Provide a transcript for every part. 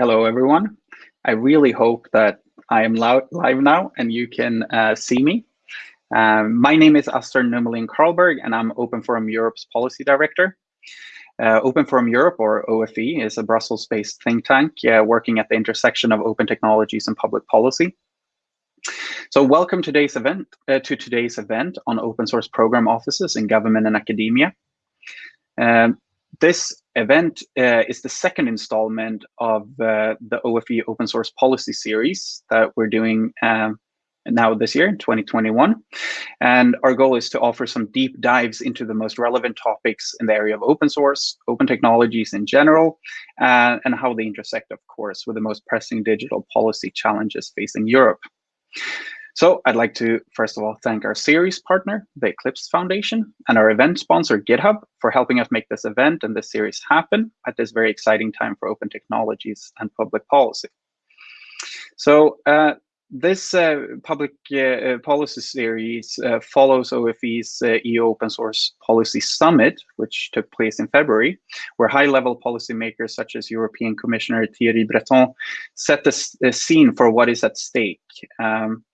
Hello, everyone. I really hope that I am live now and you can uh, see me. Um, my name is Astor Nummelin Carlberg and I'm Open Forum Europe's Policy Director. Uh, open Forum Europe, or OFE, is a Brussels-based think tank uh, working at the intersection of open technologies and public policy. So welcome today's event, uh, to today's event on open source program offices in government and academia. Um, this event uh, is the second installment of uh, the OFE open source policy series that we're doing um, now this year, 2021. And our goal is to offer some deep dives into the most relevant topics in the area of open source, open technologies in general, uh, and how they intersect, of course, with the most pressing digital policy challenges facing Europe. So I'd like to, first of all, thank our series partner, the Eclipse Foundation, and our event sponsor, GitHub, for helping us make this event and this series happen at this very exciting time for open technologies and public policy. So uh, this uh, public uh, policy series uh, follows OFE's uh, EU Open Source Policy Summit, which took place in February, where high-level policymakers such as European Commissioner Thierry Breton set the, the scene for what is at stake. Um,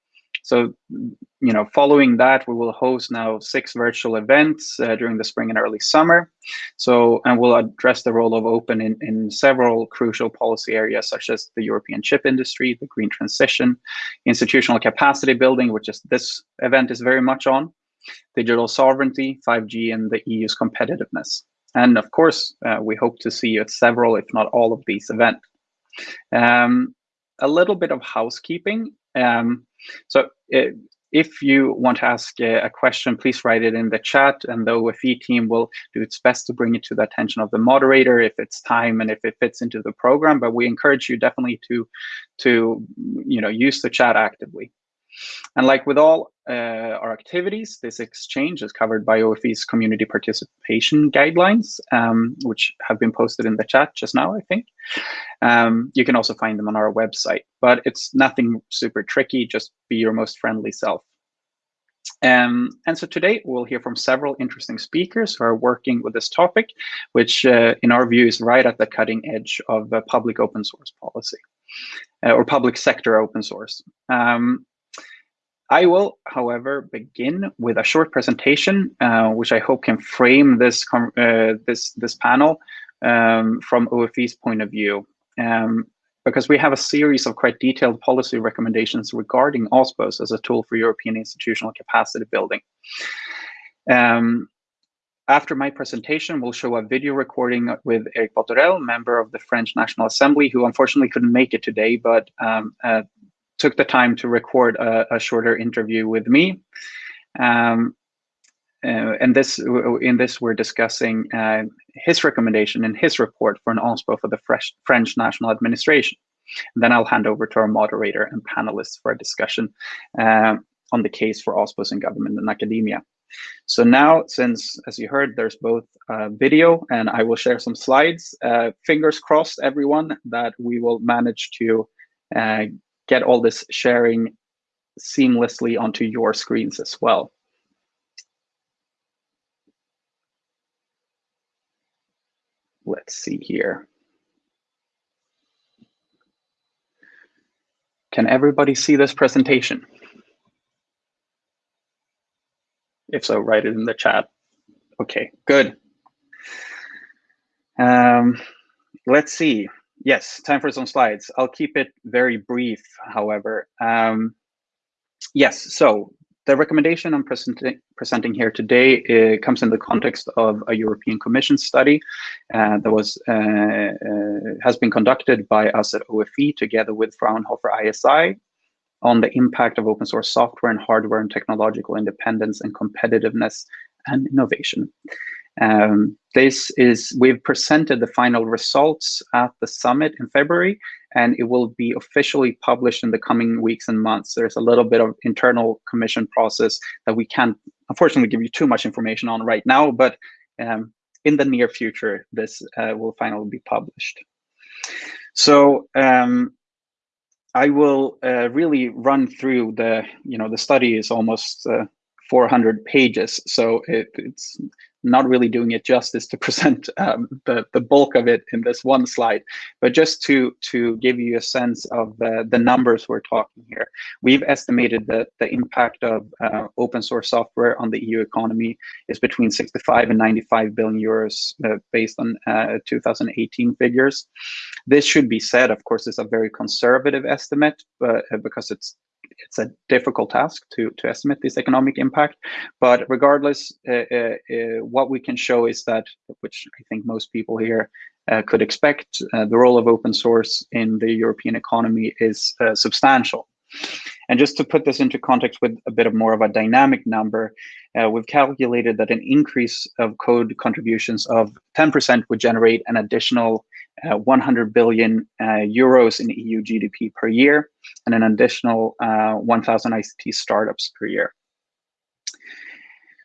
so, you know, following that, we will host now six virtual events uh, during the spring and early summer. So, and we'll address the role of open in, in several crucial policy areas, such as the European chip industry, the green transition, institutional capacity building, which is this event is very much on, digital sovereignty, 5G, and the EU's competitiveness. And of course, uh, we hope to see you at several, if not all of these events. Um, a little bit of housekeeping. Um, so uh, if you want to ask a, question, please write it in the chat and the OFE team will do its best to bring it to the attention of the moderator if it's time and if it fits into the program. But we encourage you definitely to, to you know, use the chat actively. And like with all uh, our activities, this exchange is covered by OFE's community participation guidelines, um, which have been posted in the chat just now, I think. Um, you can also find them on our website, but it's nothing super tricky, just be your most friendly self. Um, and so today we'll hear from several interesting speakers who are working with this topic, which uh, in our view is right at the cutting edge of uh, public open source policy uh, or public sector open source. Um, I will, however, begin with a short presentation, uh, which I hope can frame this uh, this this panel um, from OFE's point of view, um, because we have a series of quite detailed policy recommendations regarding OSPOS as a tool for European institutional capacity building. Um, after my presentation, we'll show a video recording with Eric Bothorel, member of the French National Assembly, who unfortunately couldn't make it today, but um, uh, took the time to record a, a shorter interview with me. Um, uh, and this, in this, we're discussing uh, his recommendation in his report for an OSPO for the Fresh, French National Administration. And then I'll hand over to our moderator and panelists for a discussion uh, on the case for OSPOs in government and academia. So now, since, as you heard, there's both video and I will share some slides, uh, fingers crossed, everyone, that we will manage to uh, get all this sharing seamlessly onto your screens as well. Let's see here. Can everybody see this presentation? If so, write it in the chat. Okay, good. Um, let's see yes, time for some slides. I'll keep it very brief, however. Um, yes, so the recommendation I'm presenting, presenting here today uh, comes in the context of a European Commission study uh, that was uh, uh has been conducted by us at OFE together with Fraunhofer ISI on the impact of open source software and hardware and technological independence and competitiveness and innovation. Um, this is, we've presented the final results at the summit in February, and it will be officially published in the coming weeks and months. There's a little bit of internal commission process that we can't, unfortunately, give you too much information on right now, but um, in the near future, this uh, will finally be published. So um, I will uh, really run through the, you know, the study is almost uh, 400 pages, so it, it's not really doing it justice to present um, the, the bulk of it in this one slide, but just to, to give you a sense of the, the numbers we're talking here. We've estimated that the impact of uh, open source software on the EU economy is between 65 and 95 billion euros uh, based on uh, 2018 figures. This should be said, of course, is a very conservative estimate, but uh, because it's it's a difficult task to, to estimate this economic impact. But regardless, uh, uh, uh, what we can show is that, which I think most people here uh, could expect, uh, the role of open source in the European economy is uh, substantial. And just to put this into context with a bit of more of a dynamic number, we've calculated that an increase of code contributions of 10% would generate an additional uh, 100 billion uh, euros in EU GDP per year, and an additional uh, 1,000 ICT startups per year.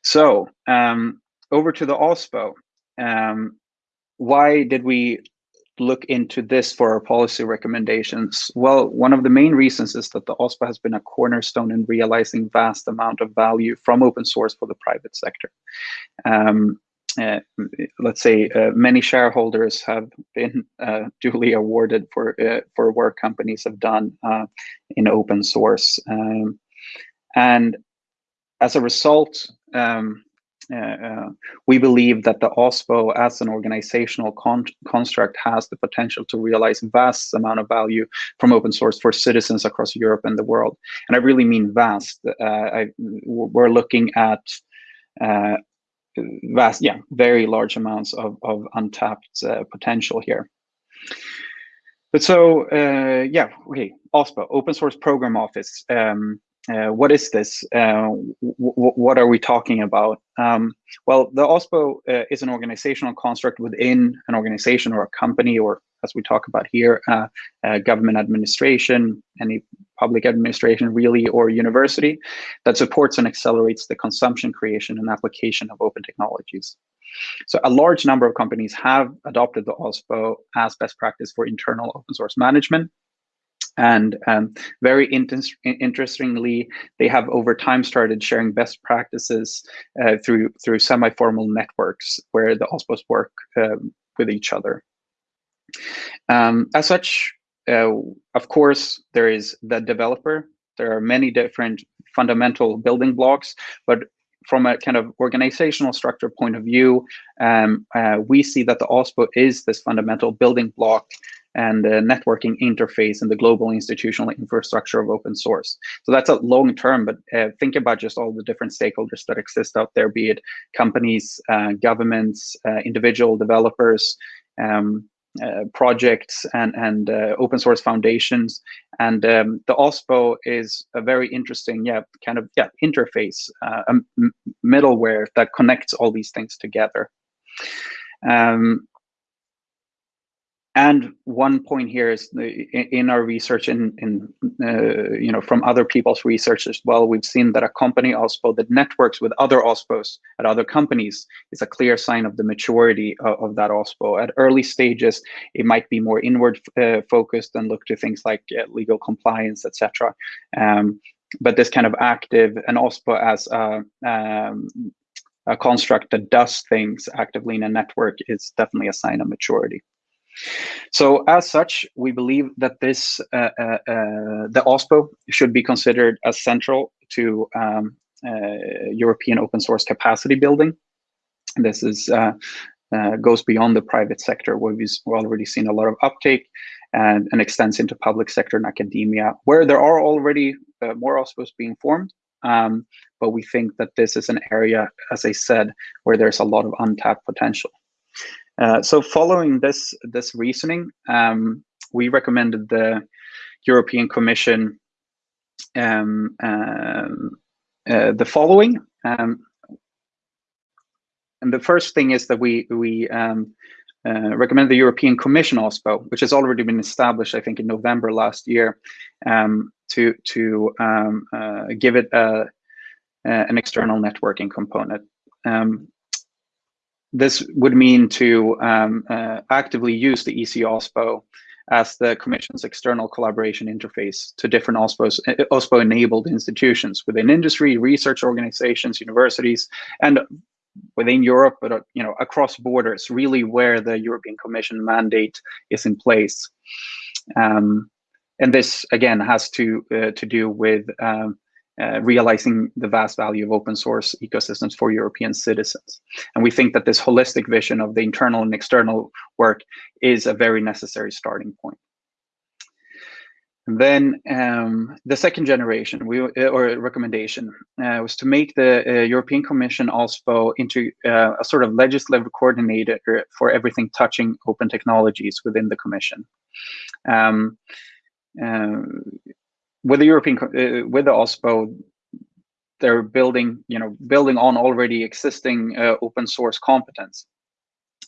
So um, over to the OSPO. Um, why did we look into this for our policy recommendations? Well, one of the main reasons is that the OSPO has been a cornerstone in realizing vast amount of value from open source for the private sector. Um, let's say uh, many shareholders have been uh, duly awarded for uh, for work companies have done uh, in open source, um, and as a result, um, uh, we believe that the OSPO as an organizational con construct has the potential to realize vast amount of value from open source for citizens across Europe and the world. And I really mean vast. I, we're looking at uh, vast, yeah, very large amounts of, of untapped uh, potential here. But so, uh, yeah, okay, OSPO, Open Source Program Office. Um, uh, what is this? Uh, what are we talking about? Um, well, the OSPO uh, is an organizational construct within an organization or a company, or as we talk about here, uh, uh, government administration, any public administration really, or university that supports and accelerates the consumption, creation, and application of open technologies. So a large number of companies have adopted the OSPO as best practice for internal open source management. And um, very interestingly, they have over time started sharing best practices uh, through through semi-formal networks where the OSPOs work um, with each other. Um, as such, uh, of course, there is the developer. There are many different fundamental building blocks, but from a kind of organizational structure point of view, um, uh, we see that the OSPO is this fundamental building block and the networking interface and the global institutional infrastructure of open source. So that's a long term, but uh, think about just all the different stakeholders that exist out there, be it companies, uh, governments, uh, individual developers, um, uh, projects and, and uh, open source foundations. And um, the OSPO is a very interesting, yeah, kind of, yeah, interface, uh, middleware that connects all these things together. Um, and one point here is in our research in, in uh, you know from other people's research as well we've seen that a company OSPO that networks with other OSPOs at other companies is a clear sign of the maturity of, of that OSPO at early stages it might be more inward uh, focused and look to things like uh, legal compliance etc um, but this kind of active and OSPO as a, um, a construct that does things actively in a network is definitely a sign of maturity so as such, we believe that this uh, uh, uh, the OSPO should be considered as central to um, uh, European open source capacity building. This is uh, goes beyond the private sector, where we've already seen a lot of uptake and, and extends into public sector and academia, where there are already more OSPOs being formed. Um, but we think that this is an area, as I said, where there's a lot of untapped potential. Uh, so following this this reasoning, um, we recommended the European Commission um, um, uh, the following. Um, and the first thing is that we we um, uh, recommend the European Commission OSPO, which has already been established, I think, in November last year, um, to to uh, give it a, an external networking component. Um, this would mean to um, uh, actively use the EC OSPO as the Commission's external collaboration interface to different OSPOs, uh, OSPO-enabled institutions within industry, research organizations, universities, and within Europe, but uh, you know across borders, really where the European Commission mandate is in place. Um, and this again has to uh, to do with um, uh, realizing the vast value of open source ecosystems for European citizens. And we think that this holistic vision of the internal and external work is a very necessary starting point. And then um, the second generation we, uh, or recommendation uh, was to make the uh, European Commission also into uh, a sort of legislative coordinator for everything touching open technologies within the Commission. Um, uh, with the European, uh, with the OSPO, they're building, you know, building on already existing open source competence.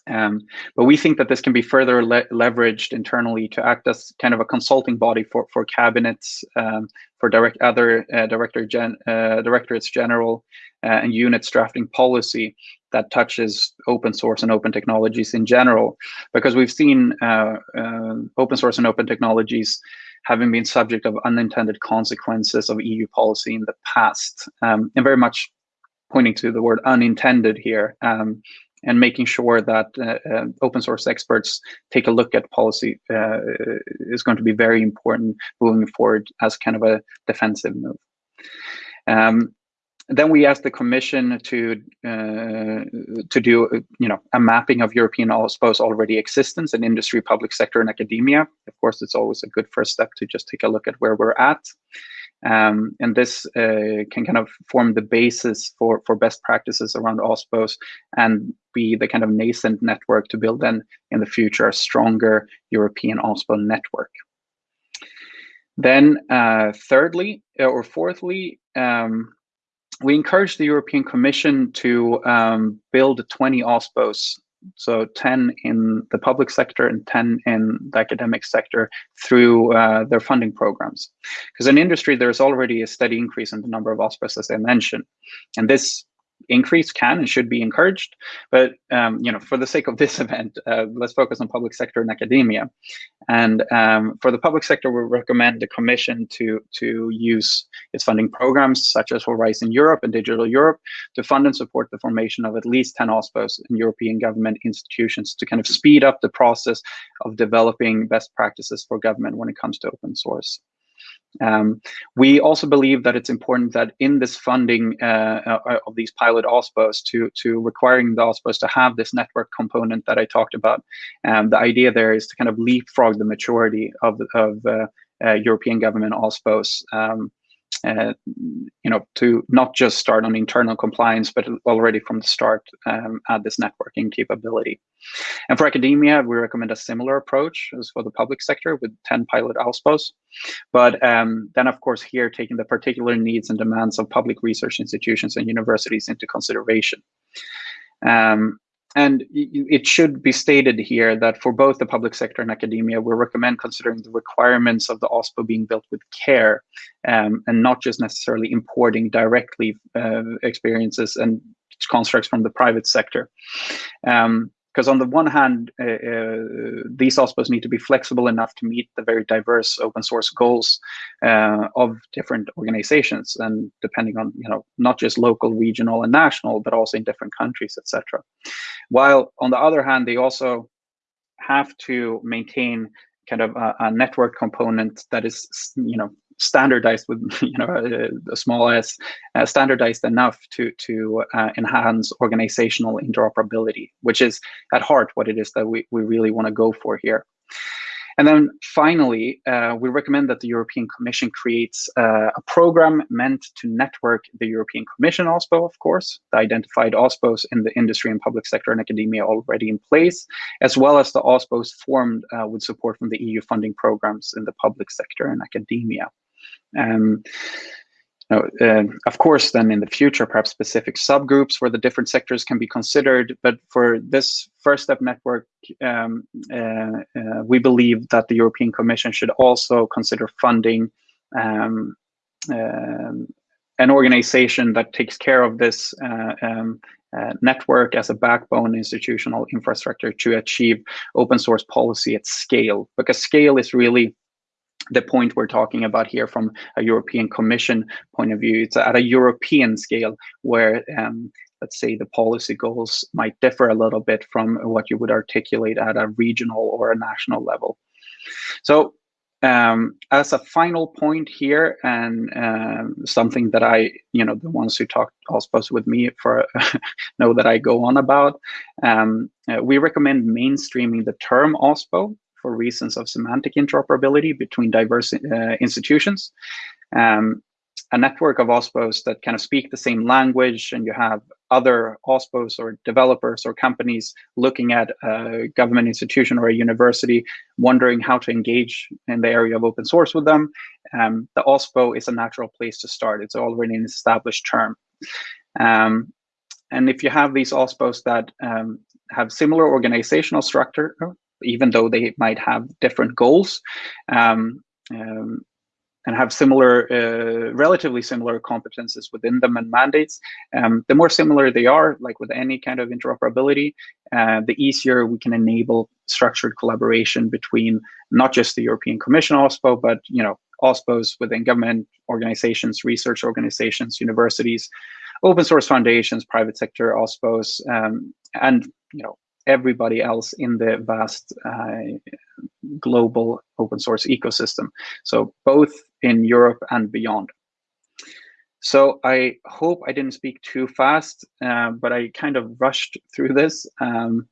Um, but we think that this can be further le leveraged internally to act as kind of a consulting body for for cabinets, um, for direct other uh, director gen, uh, directorates general, uh, and units drafting policy that touches open source and open technologies in general, because we've seen uh, uh, open source and open technologies having been subject of unintended consequences of EU policy in the past, um, and very much pointing to the word unintended here. Um, and making sure that uh, uh, open source experts take a look at policy uh, is going to be very important moving forward as kind of a defensive move. Um, then we asked the Commission to uh, to do you know a mapping of European OSPO's already existence in industry, public sector, and academia. Of course, it's always a good first step to just take a look at where we're at. Um, and this uh, can kind of form the basis for, for best practices around OSPOs and be the kind of nascent network to build then in the future a stronger European OSPO network. Then uh, thirdly, uh, or fourthly, um, we encourage the European Commission to um, build 20 OSPOs so 10 in the public sector and 10 in the academic sector through uh, their funding programs. Because in industry, there's already a steady increase in the number of OSPOs, as I mentioned. And this increase can and should be encouraged. But um, you know, for the sake of this event, uh, let's focus on public sector and academia. And um, for the public sector, we recommend the Commission to to use its funding programs such as Horizon Europe and Digital Europe to fund and support the formation of at least 10 OSPOs in European government institutions to kind of speed up the process of developing best practices for government when it comes to open source. Um, we also believe that it's important that in this funding uh, uh of these pilot OSPOs to, to requiring the OSPOs to have this network component that I talked about, um, the idea there is to kind of leapfrog the maturity of, of uh, uh, European government OSPOs. Um, uh, you know, to not just start on internal compliance, but already from the start um, add this networking capability. And for academia, we recommend a similar approach as for the public sector with 10 pilot OSPOs. But um, then, of course, here taking the particular needs and demands of public research institutions and universities into consideration. Um, and it should be stated here that for both the public sector and academia, we recommend considering the requirements of the OSPO being built with care um, and not just necessarily importing directly uh, experiences and constructs from the private sector. Um, because on the one hand, uh, uh, these OSPOs need to be flexible enough to meet the very diverse open source goals uh, of different organizations, and depending on you know not just local, regional, and national, but also in different countries, etc. While on the other hand, they also have to maintain kind of a, a network component that is you know standardized with you know a, a small s uh, standardized enough to to uh, enhance organizational interoperability which is at heart what it is that we, we really want to go for here and then finally, uh, we recommend that the European Commission creates uh, a program meant to network the European Commission OSPO, of course, the identified OSPOs in the industry and public sector and academia already in place, as well as the OSPOs formed uh, with support from the EU funding programs in the public sector and academia. Um, uh, of course, then in the future, perhaps specific subgroups where the different sectors can be considered. But for this first step network, um, uh, uh, we believe that the European Commission should also consider funding um, um an organization that takes care of this uh, um, uh, network as a backbone institutional infrastructure to achieve open source policy at scale, because scale is really the point we're talking about here from a European Commission point of view. It's at a European scale where um, let's say the policy goals might differ a little bit from what you would articulate at a regional or a national level. So um, as a final point here, and um, something that I, you know, the ones who talk OSPOs with me for know that I go on about, um, uh, we recommend mainstreaming the term OSPO for reasons of semantic interoperability between diverse uh, institutions. Um, a network of OSPOs that kind of speak the same language and you have other OSPOs or developers or companies looking at a government institution or a university, wondering how to engage in the area of open source with them, um, the OSPO is a natural place to start. It's already an established term. Um, and if you have these OSPOs that um, have similar organizational structure, even though they might have different goals, um, um, and have similar, uh, relatively similar competences within them and mandates, um, the more similar they are, like with any kind of interoperability, uh, the easier we can enable structured collaboration between not just the European Commission OSPO, but you know OSPOs within government organizations, research organizations, universities, open source foundations, private sector OSPOs, um, and you know everybody else in the vast uh, global open source ecosystem. So both in Europe and beyond. So I hope I didn't speak too fast, uh, but I kind of rushed through this. Um,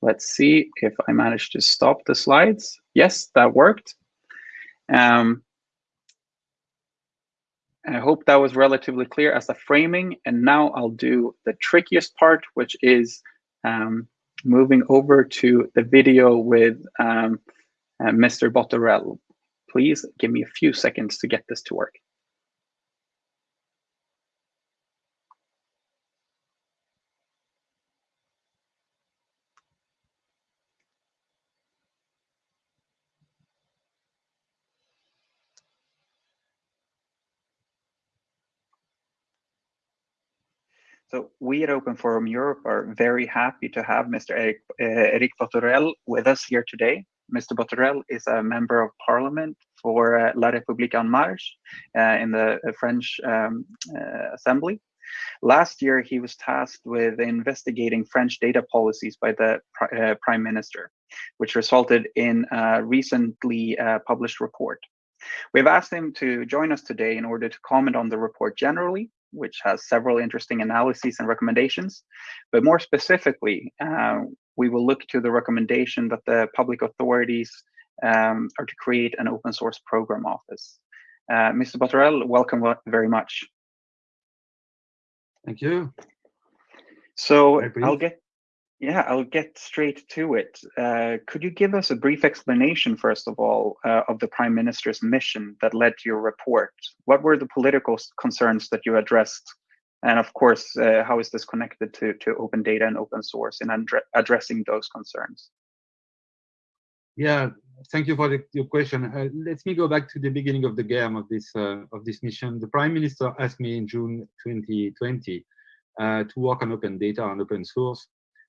let's see if I managed to stop the slides. Yes, that worked. Um, I hope that was relatively clear as a framing. And now I'll do the trickiest part, which is um, moving over to the video with um, uh, Mr. Bothorel. Please give me a few seconds to get this to work. So we at Open Forum Europe are very happy to have Mr. Eric, uh, Eric Bothorel with us here today. Mr. Bothorel is a member of parliament for uh, La République En Marche uh, in the French um, Assembly. Last year, he was tasked with investigating French data policies by the Prime Minister, which resulted in a recently published report. We've asked him to join us today in order to comment on the report generally, which has several interesting analyses and recommendations. But more specifically, uh, we will look to the recommendation that the public authorities um, are to create an open source program office. Uh, Mr. Bothorel, welcome very much. Thank you. So I'll get yeah, I'll get straight to it. Uh, could you give us a brief explanation, first of all, uh, of the Prime Minister's mission that led to your report? What were the political concerns that you addressed? And of course, uh, how is this connected to, to open data and open source in addressing those concerns? Yeah, thank you for the, your question. Uh, let me go back to the beginning of the game of this uh, of this mission. The Prime Minister asked me in June 2020 uh, to work on open data and open source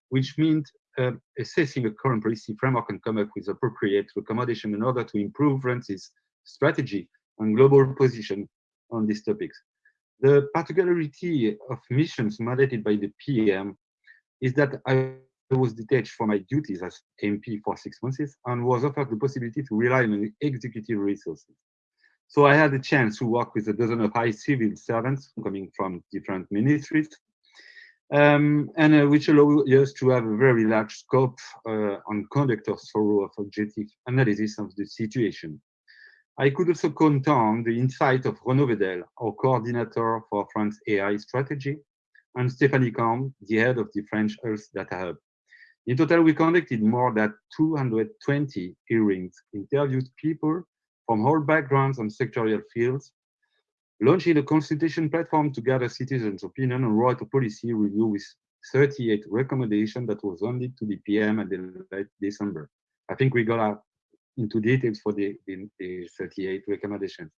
which means uh, assessing the current policy framework and come up with appropriate recommendation in order to improve France's strategy and global position on these topics. The particularity of missions mandated by the PM is that I was detached from my duties as MP for six months and was offered the possibility to rely on executive resources. So I had the chance to work with a dozen of high civil servants coming from different ministries um, and uh, which allow us to have a very large scope uh, on conduct of thorough of objective analysis of the situation. I could also count on the insight of Renaud Vedel, our coordinator for France AI strategy, and Stéphanie Combes, the head of the French Health Data Hub. In total, we conducted more than 220 hearings, interviewed people from all backgrounds and sectorial fields, launching a consultation platform to gather citizens' opinion on write a policy review with 38 recommendations that was handed to the PM at the late December. I think we got into details for the, the, the 38 recommendations.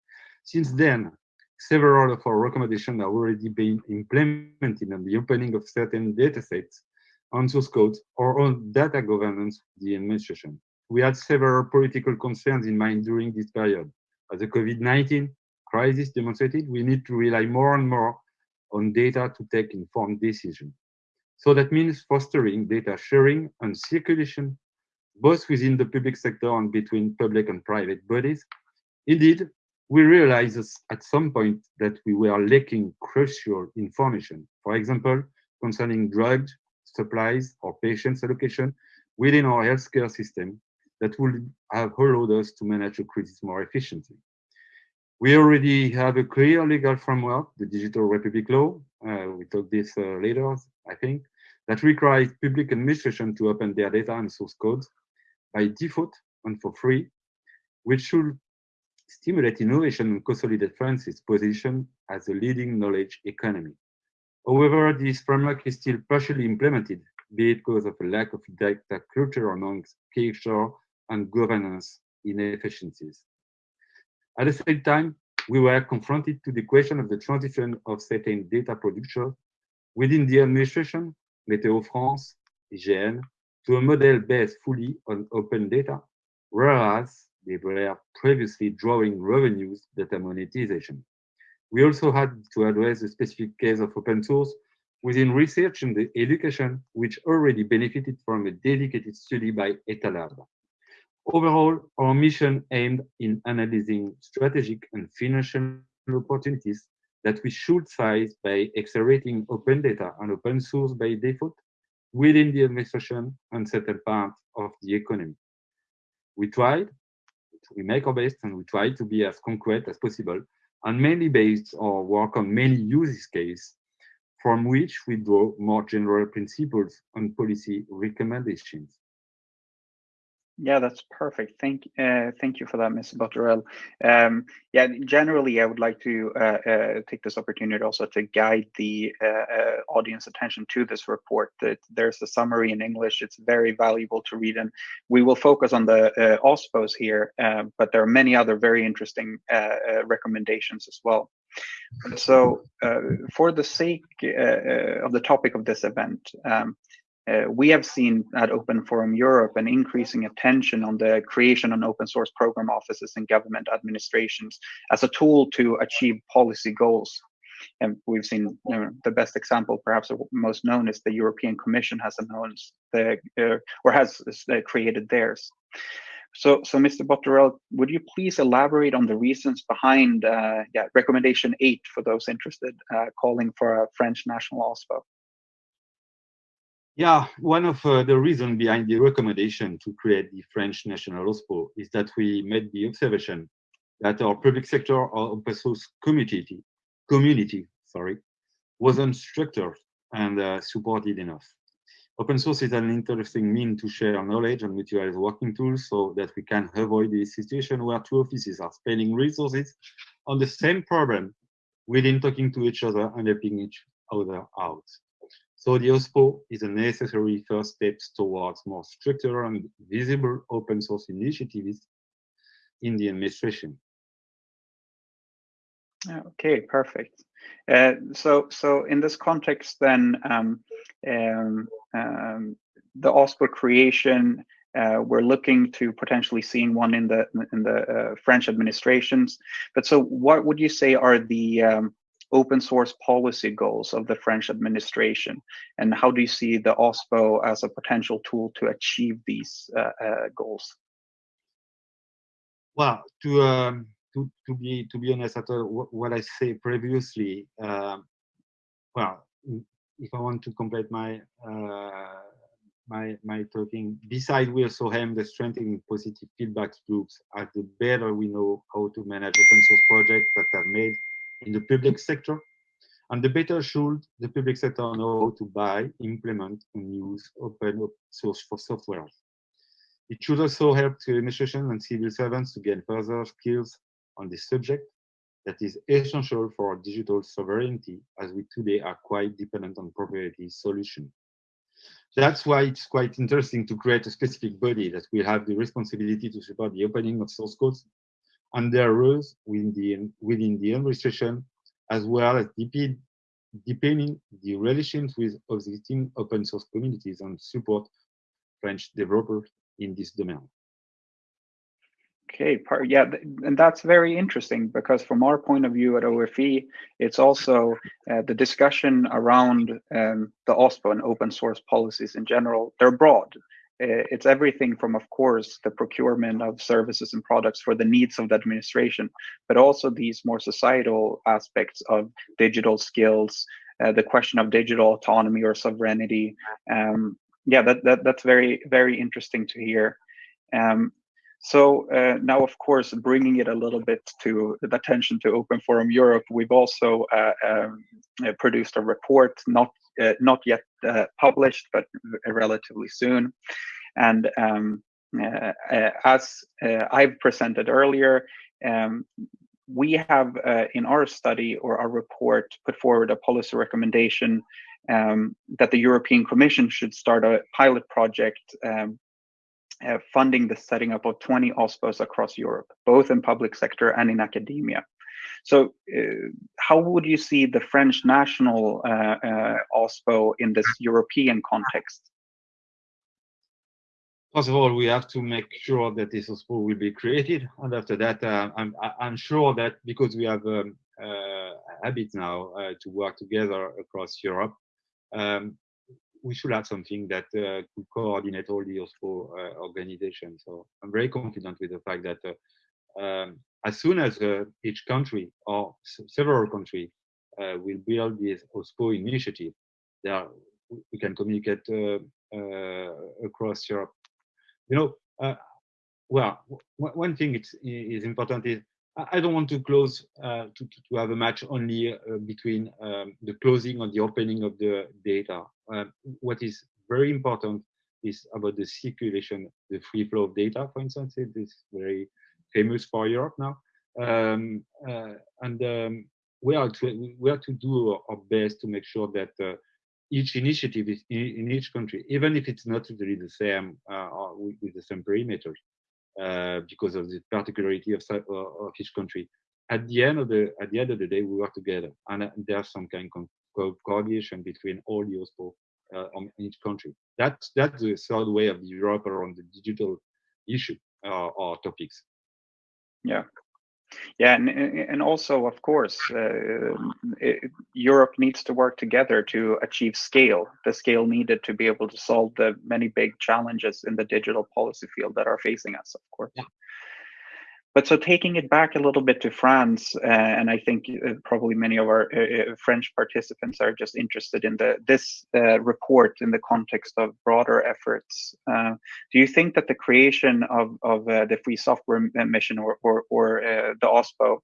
Since then, several of our recommendations have already been implemented on the opening of certain datasets on source codes or on data governance the administration. We had several political concerns in mind during this period. As the COVID-19 crisis demonstrated, we need to rely more and more on data to take informed decisions. So that means fostering data sharing and circulation, both within the public sector and between public and private bodies. Indeed, we realized at some point that we were lacking crucial information. For example, concerning drug supplies or patients allocation within our healthcare system that would have allowed us to manage the crisis more efficiently. We already have a clear legal framework, the Digital Republic Law, uh, we talk this uh, later, I think, that requires public administration to open their data and source codes by default and for free, which should stimulate innovation and consolidate France's position as a leading knowledge economy. However, this framework is still partially implemented, be it because of a lack of data culture amongst key and governance inefficiencies. At the same time, we were confronted to the question of the transition of certain data production within the administration, Météo France, IGN, to a model based fully on open data, whereas they were previously drawing revenues data monetization. We also had to address the specific case of open source within research and education, which already benefited from a dedicated study by Etalab. Overall, our mission aimed in analyzing strategic and financial opportunities that we should size by accelerating open data and open source by default within the administration and certain parts of the economy. We tried, we make our best, and we try to be as concrete as possible and mainly based our work on many use cases from which we draw more general principles and policy recommendations. Yeah, that's perfect. Thank, uh, thank you for that, Mr. Bothorel. Um, yeah, generally, I would like to uh, uh, take this opportunity also to guide the uh, uh, audience attention to this report. That there's a summary in English. It's very valuable to read, and we will focus on the uh, OSPOs here, um, but there are many other very interesting recommendations as well. So, for the sake of the topic of this event. Um, uh, we have seen at Open Forum Europe an increasing attention on the creation of open source program offices and government administrations as a tool to achieve policy goals. And we've seen you know, the best example, perhaps most known, is the European Commission has announced the uh, or has uh, created theirs. So, so Mr. Bothorel, would you please elaborate on the reasons behind uh, yeah, recommendation eight for those interested, uh, calling for a French national OSPO? Yeah, one of uh, the reasons behind the recommendation to create the French National OSPO is that we made the observation that our public sector or open source community, community sorry, wasn't structured and uh, supported enough. Open source is an interesting mean to share knowledge and mutualize working tools so that we can avoid the situation where two offices are spending resources on the same problem within talking to each other and helping each other out. So the OSPO is a necessary first step towards more structured and visible open source initiatives in the administration. Okay, perfect. Uh, so, so in this context, then um, um, um, the OSPO creation, uh, we're looking to potentially seeing one in the in the uh, French administrations. But so, what would you say are the um, open source policy goals of the French administration? And how do you see the OSPO as a potential tool to achieve these uh, uh, goals? Well, to, um, to, to, be, to be honest, after what I said previously, um, well, if I want to complete my uh, my my talking. Besides, we also have the strengthening positive feedback loops as the better we know how to manage open source projects that are made in the public sector. And the better should the public sector know how to buy, implement, and use open source for software. It should also help the administration and civil servants to gain further skills on this subject that is essential for digital sovereignty as we today are quite dependent on proprietary solutions. That's why it's quite interesting to create a specific body that will have the responsibility to support the opening of source codes and their roles within the, within the administration, as well as deepening the relations with existing open source communities and support French developers in this domain. Okay, yeah, and that's very interesting because from our point of view at OFE, it's also uh, the discussion around um, the OSPO and open source policies in general. They're broad. Uh, it's everything from, of course, the procurement of services and products for the needs of the administration, but also these more societal aspects of digital skills, uh, the question of digital autonomy or sovereignty. Um, yeah, that, that that's very very interesting to hear. Um, so uh, now, of course, bringing it a little bit to the attention to Open Forum Europe, we've also uh, produced a report, not uh, not yet uh, published, but relatively soon. And um, uh, as I've presented earlier, um, we have in our study or our report put forward a policy recommendation um, that the European Commission should start a pilot project um, uh, funding the setting up of 20 OSPOs across Europe, both in public sector and in academia. So uh, how would you see the French national uh, uh OSPO in this European context? First of all, we have to make sure that this OSPO will be created. And after that, uh, I'm, I'm sure that because we have um, uh, habit now to work together across Europe, um, we should have something that uh, could coordinate all the OSPO uh, organizations. So I'm very confident with the fact that uh, um, as soon as uh, each country or several countries uh, will build this OSPO initiative, there we can communicate uh, across Europe. You know, well, one thing it's, is important is I don't want to close uh, to, to, have a match only uh, between um, the closing or the opening of the data. Uh, what is very important is about the circulation, the free flow of data, for instance. It is very famous for Europe now. Um, uh, and um, we, are to, we are to do our best to make sure that uh, each initiative is in, in, each country, even if it's not really the same uh, with, with the same perimeter. Uh, because of the particularity of, of each country. At the end of the at the end of the day, we work together, and uh, there's some kind of coordination between all the OSPO uh, on each country. That's that's the third way of Europe around the digital issue uh, or topics. Yeah, yeah, and and also, of course, uh, it, Europe needs to work together to achieve scale, the scale needed to be able to solve the many big challenges in the digital policy field that are facing us, of course. Yeah. But so taking it back a little bit to France, uh, and I think uh, probably many of our uh, uh French participants are just interested in the this uh, report in the context of broader efforts. Uh, do you think that the creation of of the Free Software Mission or or, or the OSPO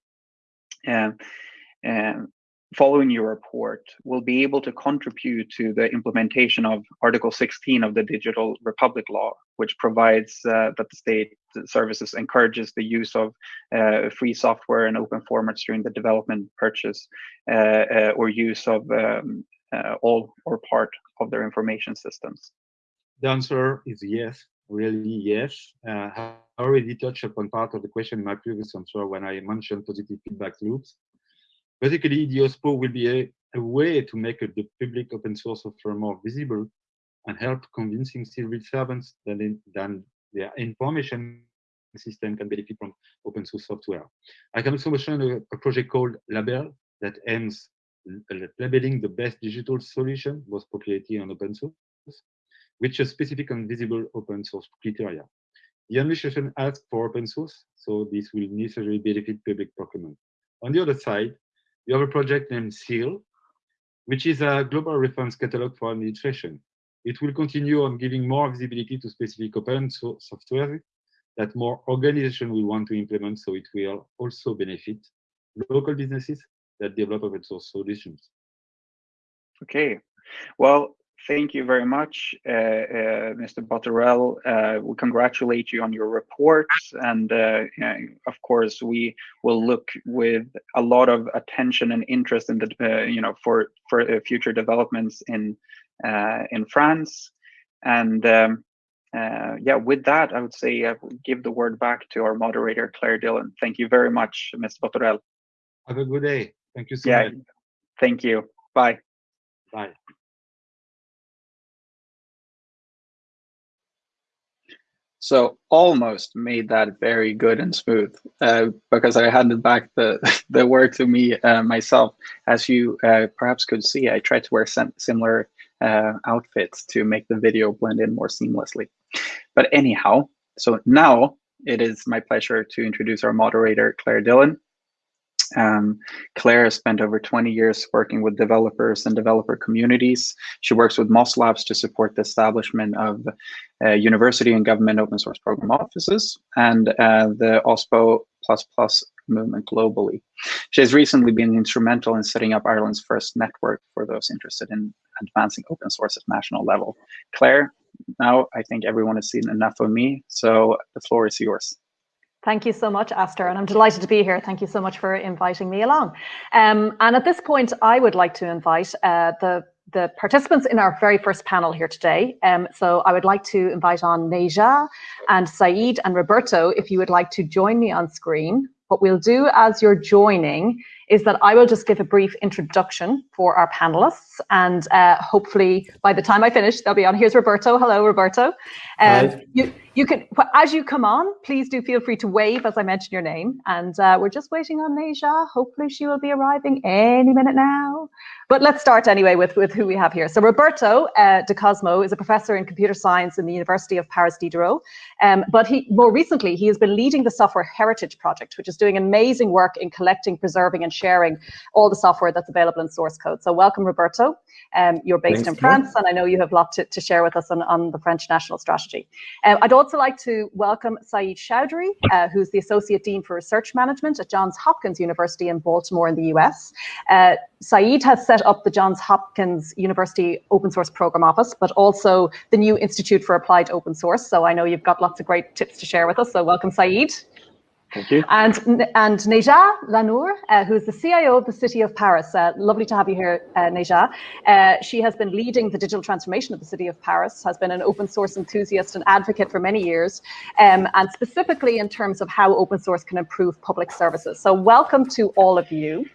following your report will be able to contribute to the implementation of Article 16 of the Digital Republic Law, which provides uh, that the state services encourages the use of uh, free software and open formats during the development, purchase, uh, uh or use of um, uh, all or part of their information systems? The answer is yes, really yes. Uh, I already touched upon part of the question in my previous answer when I mentioned positive feedback loops. Basically, the OSPO will be a, a way to make the public open source software more visible and help convincing civil servants that, in, than their information system can benefit from open source software. I can also mention a, a project called Label that aims labeling the best digital solution, both proprietary and open source, which is specific and visible open source criteria. The administration asks for open source, so this will necessarily benefit public procurement. On the other side, we have a project named SILL, which is a global reference catalog for administration. It will continue on giving more visibility to specific open source software that more organizations will want to implement, so it will also benefit local businesses that develop open source solutions. Okay, well, Thank you very much, uh, uh, Mr. Bothorel. Uh, we congratulate you on your report. And uh, of course, we will look with a lot of attention and interest in the, uh, you know, for, for uh, future developments in, in France. And um, yeah, with that, I would say I will give the word back to our moderator, Clare Dillon. Thank you very much, Mr. Bothorel. Have a good day. Thank you so yeah, much. Thank you. Bye. Bye. So almost made that very good and smooth uh, because I handed back the, the work to me uh, myself. As you uh, perhaps could see, I tried to wear similar uh, outfits to make the video blend in more seamlessly. But anyhow, so now it is my pleasure to introduce our moderator, Clare Dillon. Um, Clare has spent over 20 years working with developers and developer communities. She works with Moss Labs to support the establishment of uh, university and government open source program offices and uh, the OSPO++ movement globally. She has recently been instrumental in setting up Ireland's first network for those interested in advancing open source at national level. Clare, now I think everyone has seen enough of me, so the floor is yours. Thank you so much, Astor, and I'm delighted to be here. Thank you so much for inviting me along. Um, and at this point, I would like to invite uh, the the participants in our very first panel here today. Um, so I would like to invite on Neja and Sayeed and Roberto, if you would like to join me on screen. What we'll do as you're joining is that I will just give a brief introduction for our panelists. And uh, hopefully by the time I finish, they'll be on. Here's Roberto. Hello, Roberto. Uh, you, you can, as you come on, please do feel free to wave as I mention your name. And uh, we're just waiting on Neja. Hopefully she will be arriving any minute now. But let's start anyway with, with who we have here. So Roberto uh, Di Cosmo is a professor in computer science in the University of Paris Diderot. Um, but he more recently, he has been leading the Software Heritage Project, which is doing amazing work in collecting, preserving, and sharing all the software that's available in source code. So welcome, Roberto. Um, you're based Thanks, in France, and I know you have a lot to, to share with us on, on the French national strategy. Um, I'd also like to welcome Sayeed Choudhury, uh, who's the Associate Dean for Research Management at Johns Hopkins University in Baltimore in the US. Uh, Sayeed has set up the Johns Hopkins University Open Source Program Office, but also the new Institute for Applied Open Source. So I know you've got lots of great tips to share with us. So welcome, Sayeed. Thank you. And, and Neja Lanour, uh, who's the CIO of the City of Paris. Uh, lovely to have you here, uh, Neja. Uh, she has been leading the digital transformation of the City of Paris, has been an open source enthusiast and advocate for many years, um, and specifically in terms of how open source can improve public services. So welcome to all of you.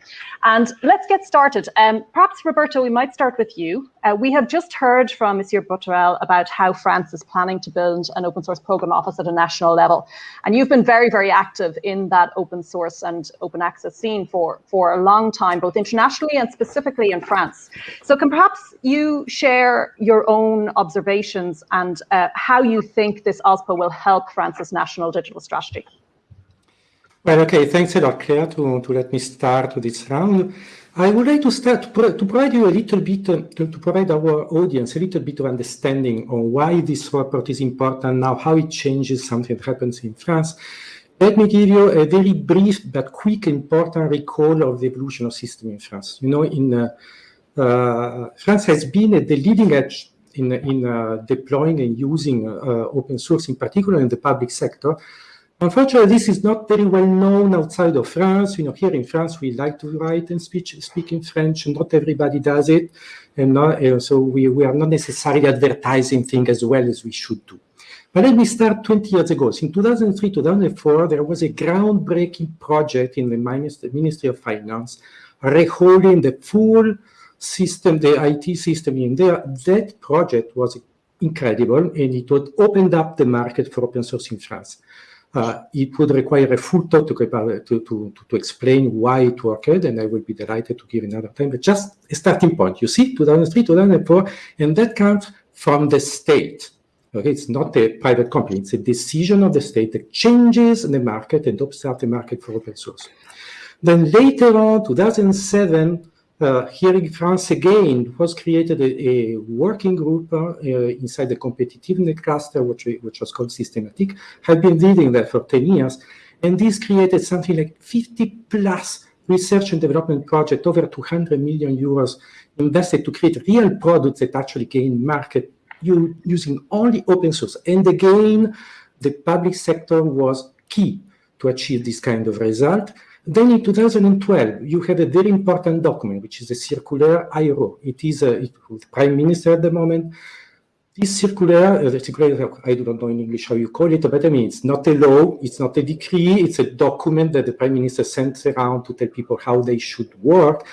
And let's get started. Um, perhaps, Roberto, we might start with you. Uh, we have just heard from Monsieur Bothorel about how France is planning to build an open source program office at a national level. And you've been very, very active in that open source and open access scene for, for a long time, both internationally and specifically in France. So can perhaps you share your own observations and uh, how you think this OSPO will help France's national digital strategy? Well, okay, thanks a lot, Clare, to, to let me start this round. I would like to start to, pro to provide you a little bit, uh, to, to, provide our audience a little bit of understanding on why this report is important now, how it changes something that happens in France. Let me give you a very brief but quick important recall of the evolution of system in France. You know, in uh, uh, France has been at the leading edge in, in uh, deploying and using uh, open source, in particular in the public sector, Unfortunately, this is not very well known outside of France. You know, here in France, we like to write and speak, speak in French, and not everybody does it. And not, uh, so we, we are not necessarily advertising things as well as we should do. But let me start 20 years ago. So in 2003, 2004, there was a groundbreaking project in the Ministry of Finance, reholding the full system, the IT system in there. That project was incredible, and it opened up the market for open source in France. Uh, it would require a full talk to, to, to, to, explain why it worked, and I will be delighted to give another time, but just a starting point. You see, 2003, 2004, and that comes from the state. Okay, it's not a private company, it's a decision of the state that changes the market and opens up the market for open source. Then later on, 2007, uh, here in France again was created a, a working group uh, inside the competitiveness cluster, which, which was called Systematic. I've been leading that for 10 years. And this created something like 50 plus research and development project, over 200 million euros invested to create real products that actually gain market using only open source. And again, the public sector was key to achieve this kind of result. Then in 2012, you have a very important document, which is a circular Ayrault. It is a, it, prime minister at the moment. This circular, uh, the circular, I do not know in English how you call it, but I mean, it's not a law, it's not a decree, it's a document that the prime minister sends around to tell people how they should work.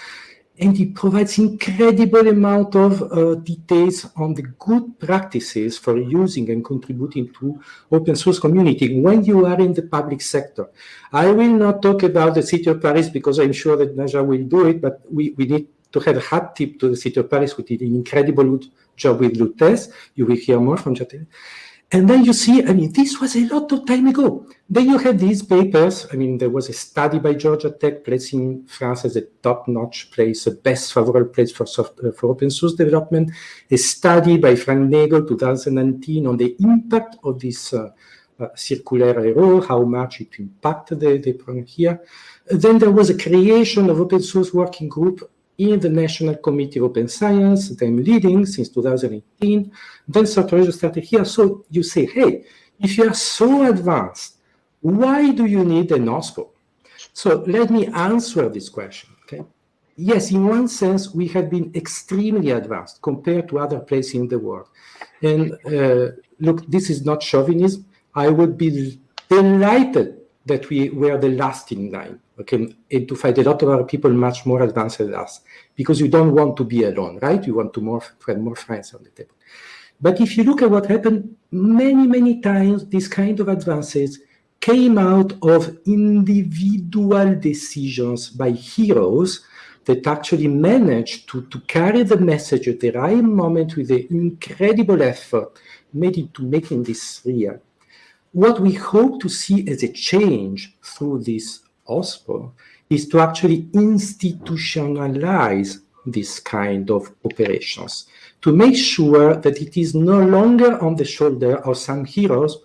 And it provides incredible amount of uh, details on the good practices for using and contributing to open source community when you are in the public sector. I will not talk about the city of Paris because I'm sure that Naja will do it, but we, we need to have a hat tip to the city of Paris, who did an incredible job with Lutece. You will hear more from Jatel. And then you see, I mean, this was a lot of time ago. Then you have these papers. I mean, there was a study by Georgia Tech placing France as a top-notch place, the best favorable place for, soft, uh, for open source development. A study by Frank Nagle, 2019, on the impact of this uh, uh, circular Ayrault, how much it impacted the, the program here. Then there was a creation of open source working group in the National Committee of Open Science, that I'm leading since 2018. Then Sartorius started here. So you say, hey, if you are so advanced, why do you need an OSPO? So let me answer this question, okay? Yes, in one sense, we have been extremely advanced compared to other places in the world. And uh, look, this is not chauvinism. I would be delighted that we were the last in line okay, and to find a lot of other people much more advanced than us, because you don't want to be alone, right? You want to more find more friends on the table. But if you look at what happened, many, many times these kind of advances came out of individual decisions by heroes that actually managed to, to carry the message at the right moment with the incredible effort made into making this real. What we hope to see as a change through this OSPO is to actually institutionalize this kind of operations, to make sure that it is no longer on the shoulder of some heroes,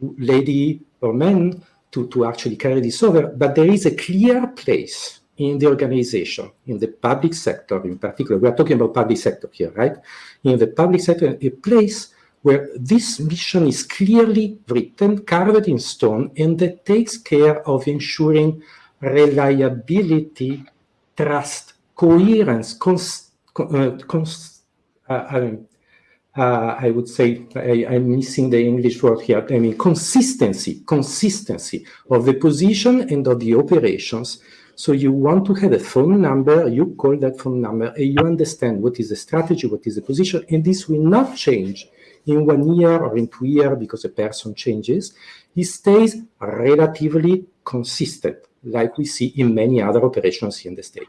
lady or men, to, to actually carry this over, but there is a clear place in the organization, in the public sector in particular, we are talking about public sector here, right? In the public sector, a place where this mission is clearly written, carved in stone, and that takes care of ensuring reliability, trust, coherence, cons, uh, cons, uh, uh, I would say I, am missing the English word here. I mean consistency, consistency of the position and of the operations. So you want to have a phone number, you call that phone number, and you understand what is the strategy, what is the position, and this will not change in one year or in two years because a person changes, he stays relatively consistent, like we see in many other operations in the state.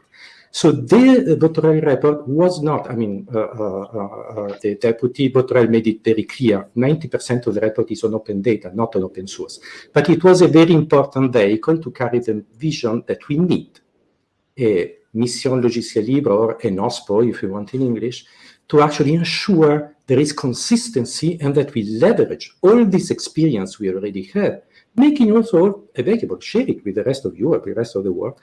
So the Bothorel report was not, I mean, uh, uh, uh, the deputy Bothorel made it very clear, 90% of the report is on open data, not on open source. But it was a very important vehicle to carry the vision that we need a mission logiciel libre or an OSPO, if you want in English, to actually ensure there is consistency and that we leverage all this experience we already have, making also available, share it with the rest of Europe, the rest of the world,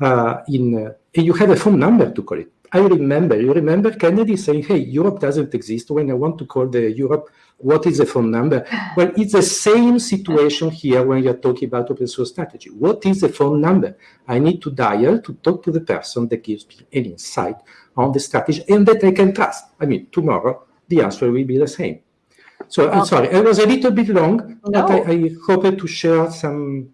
uh, in, uh, and you have a phone number to call it. I remember, you remember Kennedy saying, hey, Europe doesn't exist. When I want to call the Europe, what is the phone number? Well, it's the same situation here when you're talking about open source strategy. What is the phone number? I need to dial to talk to the person that gives me an insight on the strategy and that I can trust. I mean, tomorrow the answer will be the same. So I'm sorry, it was a little bit long, no. but I, I hope to share some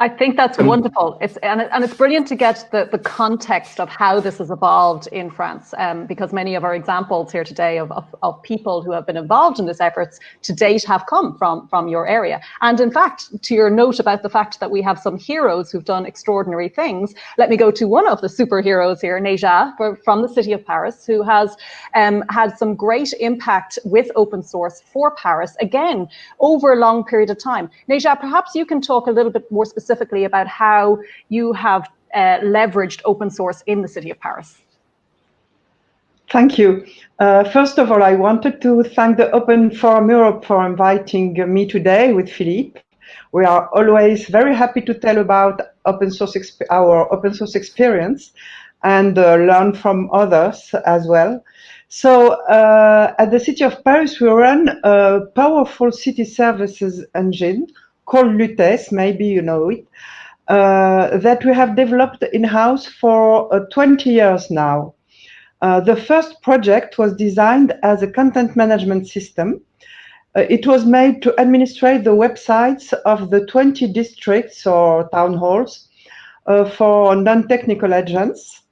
I think that's wonderful. It's and, and it's brilliant to get the, the context of how this has evolved in France, um, because many of our examples here today of, of, of, people who have been involved in this efforts to date have come from, from your area. And in fact, to your note about the fact that we have some heroes who've done extraordinary things, let me go to one of the superheroes here, Neja, from the city of Paris, who has um, had some great impact with open source for Paris, again, over a long period of time. Neja, perhaps you can talk a little bit more specifically specifically about how you have uh, leveraged open source in the city of Paris. Thank you. Uh, first of all, I wanted to thank the Open Forum Europe for inviting me today with Philippe. We are always very happy to tell about open source our open source experience and uh, learn from others as well. So uh, at the City of Paris, we run a powerful city services engine called Lutece, maybe you know it, uh, that we have developed in-house for uh, 20 years now. Uh, the first project was designed as a content management system. Uh, it was made to administrate the websites of the 20 districts or town halls uh, for non-technical agents.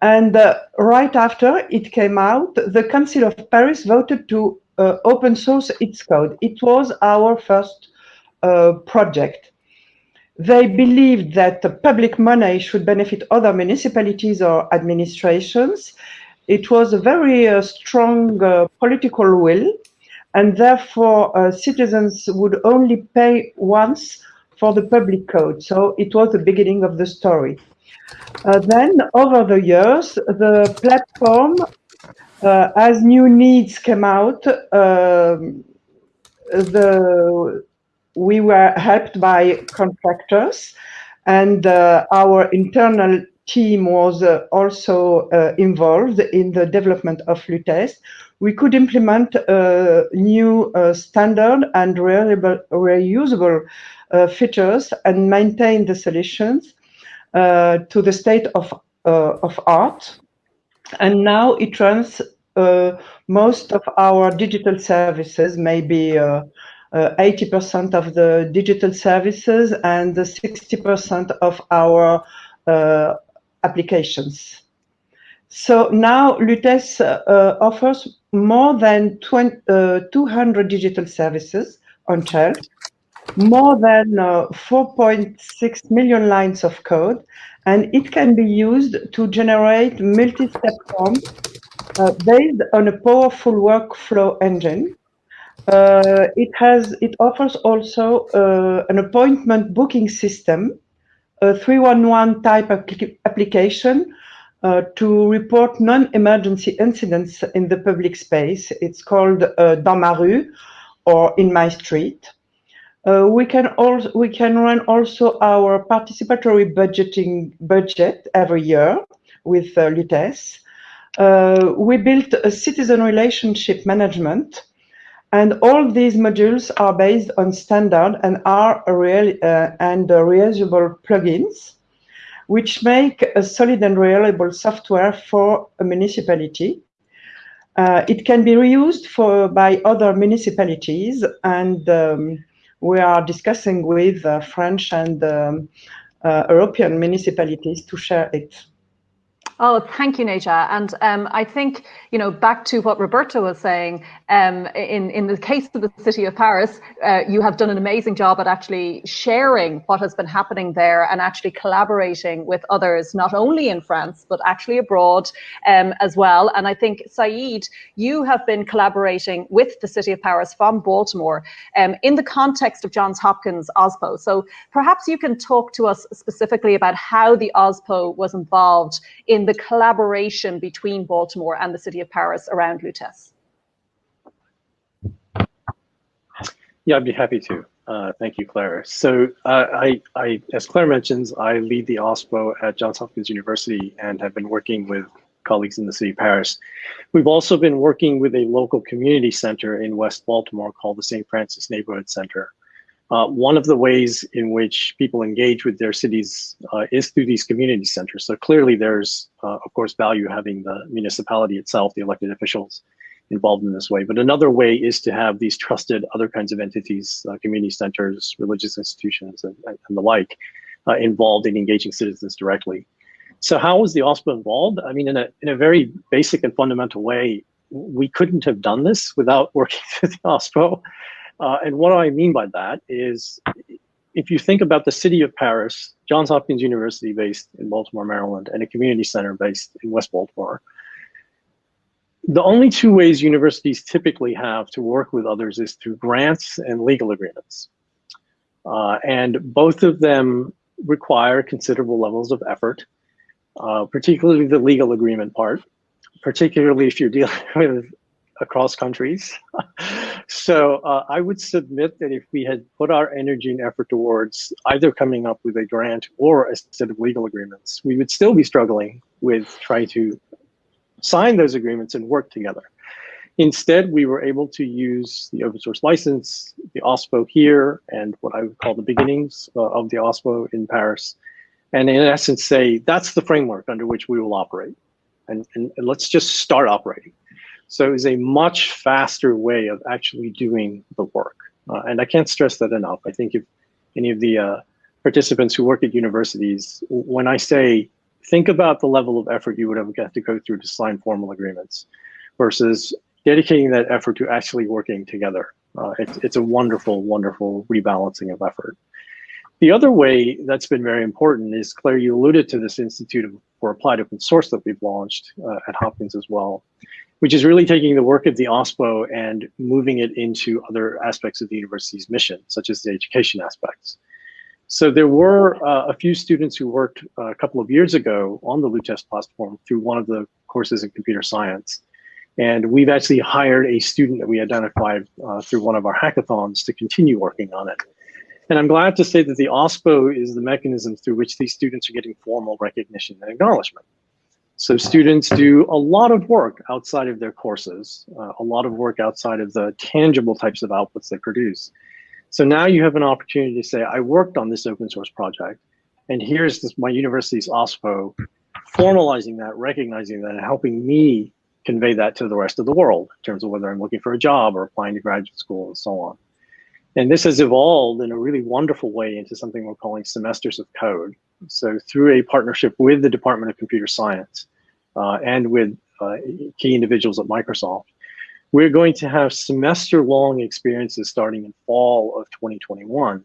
And uh, right after it came out, the Council of Paris voted to open source its code. It was our first project. They believed that the public money should benefit other municipalities or administrations. It was a very uh, strong uh, political will, and therefore uh, citizens would only pay once for the public code. So it was the beginning of the story. Uh, then, over the years, the platform, uh, as new needs came out, um, the we were helped by contractors, and uh, our internal team was uh, also uh, involved in the development of Lutece. We could implement a new standard and reusable, reusable features and maintain the solutions uh, to the state of, uh, of art. And now it runs uh, most of our digital services, maybe 80% of the digital services and 60% of our applications. So now Lutece uh, offers more than 20, uh, 200 digital services on shelf more than uh, 4.6 million lines of code, and it can be used to generate multi-step forms uh, based on a powerful workflow engine. Uh, it has it offers also uh, an appointment booking system, a 311 type application uh, to report non-emergency incidents in the public space. It's called uh, Dans ma rue or In my street. Uh, we can also we can run also our participatory budgeting budget every year with uh, Lutece. Uh, we built a citizen relationship management, and all these modules are based on standard and are real uh, and reusable plugins, which make a solid and reliable software for a municipality. Uh, it can be reused for by other municipalities and um, we are discussing with uh, French and um, uh, European municipalities to share it. Oh, thank you, Neja. And um, I think, you know, back to what Roberto was saying, um, in, in the case of the city of Paris, uh, you have done an amazing job at actually sharing what has been happening there and actually collaborating with others, not only in France, but actually abroad um, as well. And I think, Sayeed, you have been collaborating with the city of Paris from Baltimore um, in the context of Johns Hopkins OSPO. So perhaps you can talk to us specifically about how the OSPO was involved in the collaboration between Baltimore and the city of Paris around Lutece? Yeah, I'd be happy to. Uh, thank you, Clare. So uh, I, I, as Clare mentions, I lead the OSPO at Johns Hopkins University and have been working with colleagues in the city of Paris. We've also been working with a local community center in West Baltimore called the St. Francis Neighborhood Center. Uh, one of the ways in which people engage with their cities uh, is through these community centers. So clearly there's, uh, of course, value having the municipality itself, the elected officials involved in this way. But another way is to have these trusted other kinds of entities, uh, community centers, religious institutions, and, and the like, uh, involved in engaging citizens directly. So how was the OSPO involved? I mean, in a, in a very basic and fundamental way, we couldn't have done this without working with the OSPO. Uh, and what I mean by that is if you think about the city of Paris, Johns Hopkins University based in Baltimore, Maryland, and a community center based in West Baltimore, the only two ways universities typically have to work with others is through grants and legal agreements. Uh, and both of them require considerable levels of effort, uh, particularly the legal agreement part, particularly if you're dealing with across countries. So uh, I would submit that if we had put our energy and effort towards either coming up with a grant or a set of legal agreements, we would still be struggling with trying to sign those agreements and work together. Instead, we were able to use the open source license, the OSPO here, and what I would call the beginnings uh, of the OSPO in Paris, and in essence say, that's the framework under which we will operate. And, and, and let's just start operating. So it's a much faster way of actually doing the work. Uh, and I can't stress that enough. I think if any of the uh, participants who work at universities, when I say think about the level of effort you would have got to go through to sign formal agreements versus dedicating that effort to actually working together. Uh, it's, it's a wonderful, wonderful rebalancing of effort. The other way that's been very important is, Clare, you alluded to this Institute for Applied Open Source that we've launched uh, at Hopkins as well, which is really taking the work of the OSPO and moving it into other aspects of the university's mission, such as the education aspects. So there were uh, a few students who worked uh, a couple of years ago on the Lutece platform through one of the courses in computer science. And we've actually hired a student that we identified uh, through one of our hackathons to continue working on it. And I'm glad to say that the OSPO is the mechanism through which these students are getting formal recognition and acknowledgement. So students do a lot of work outside of their courses, uh, a lot of work outside of the tangible types of outputs they produce. So now you have an opportunity to say, I worked on this open source project, and here's this, my university's OSPO formalizing that, recognizing that, and helping me convey that to the rest of the world in terms of whether I'm looking for a job or applying to graduate school and so on. And this has evolved in a really wonderful way into something we're calling semesters of code. So through a partnership with the Department of Computer Science uh, and with uh, key individuals at Microsoft, we're going to have semester-long experiences starting in fall of 2021,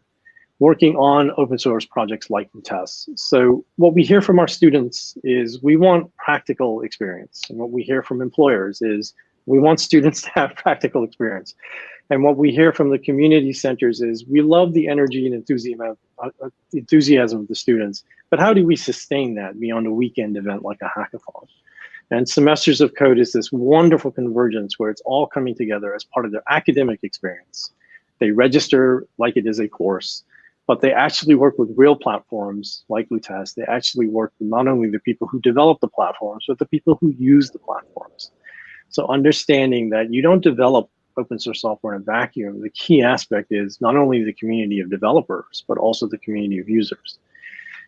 working on open source projects like Lutece. So what we hear from our students is we want practical experience. And what we hear from employers is we want students to have practical experience. And what we hear from the community centers is we love the energy and enthusiasm, uh, uh, enthusiasm of the students, but how do we sustain that beyond a weekend event like a hackathon? And Semesters of Code is this wonderful convergence where it's all coming together as part of their academic experience. They register like it is a course, but they actually work with real platforms like Lutece. They actually work with not only the people who develop the platforms, but the people who use the platforms. So understanding that you don't develop open source software in a vacuum, the key aspect is not only the community of developers, but also the community of users.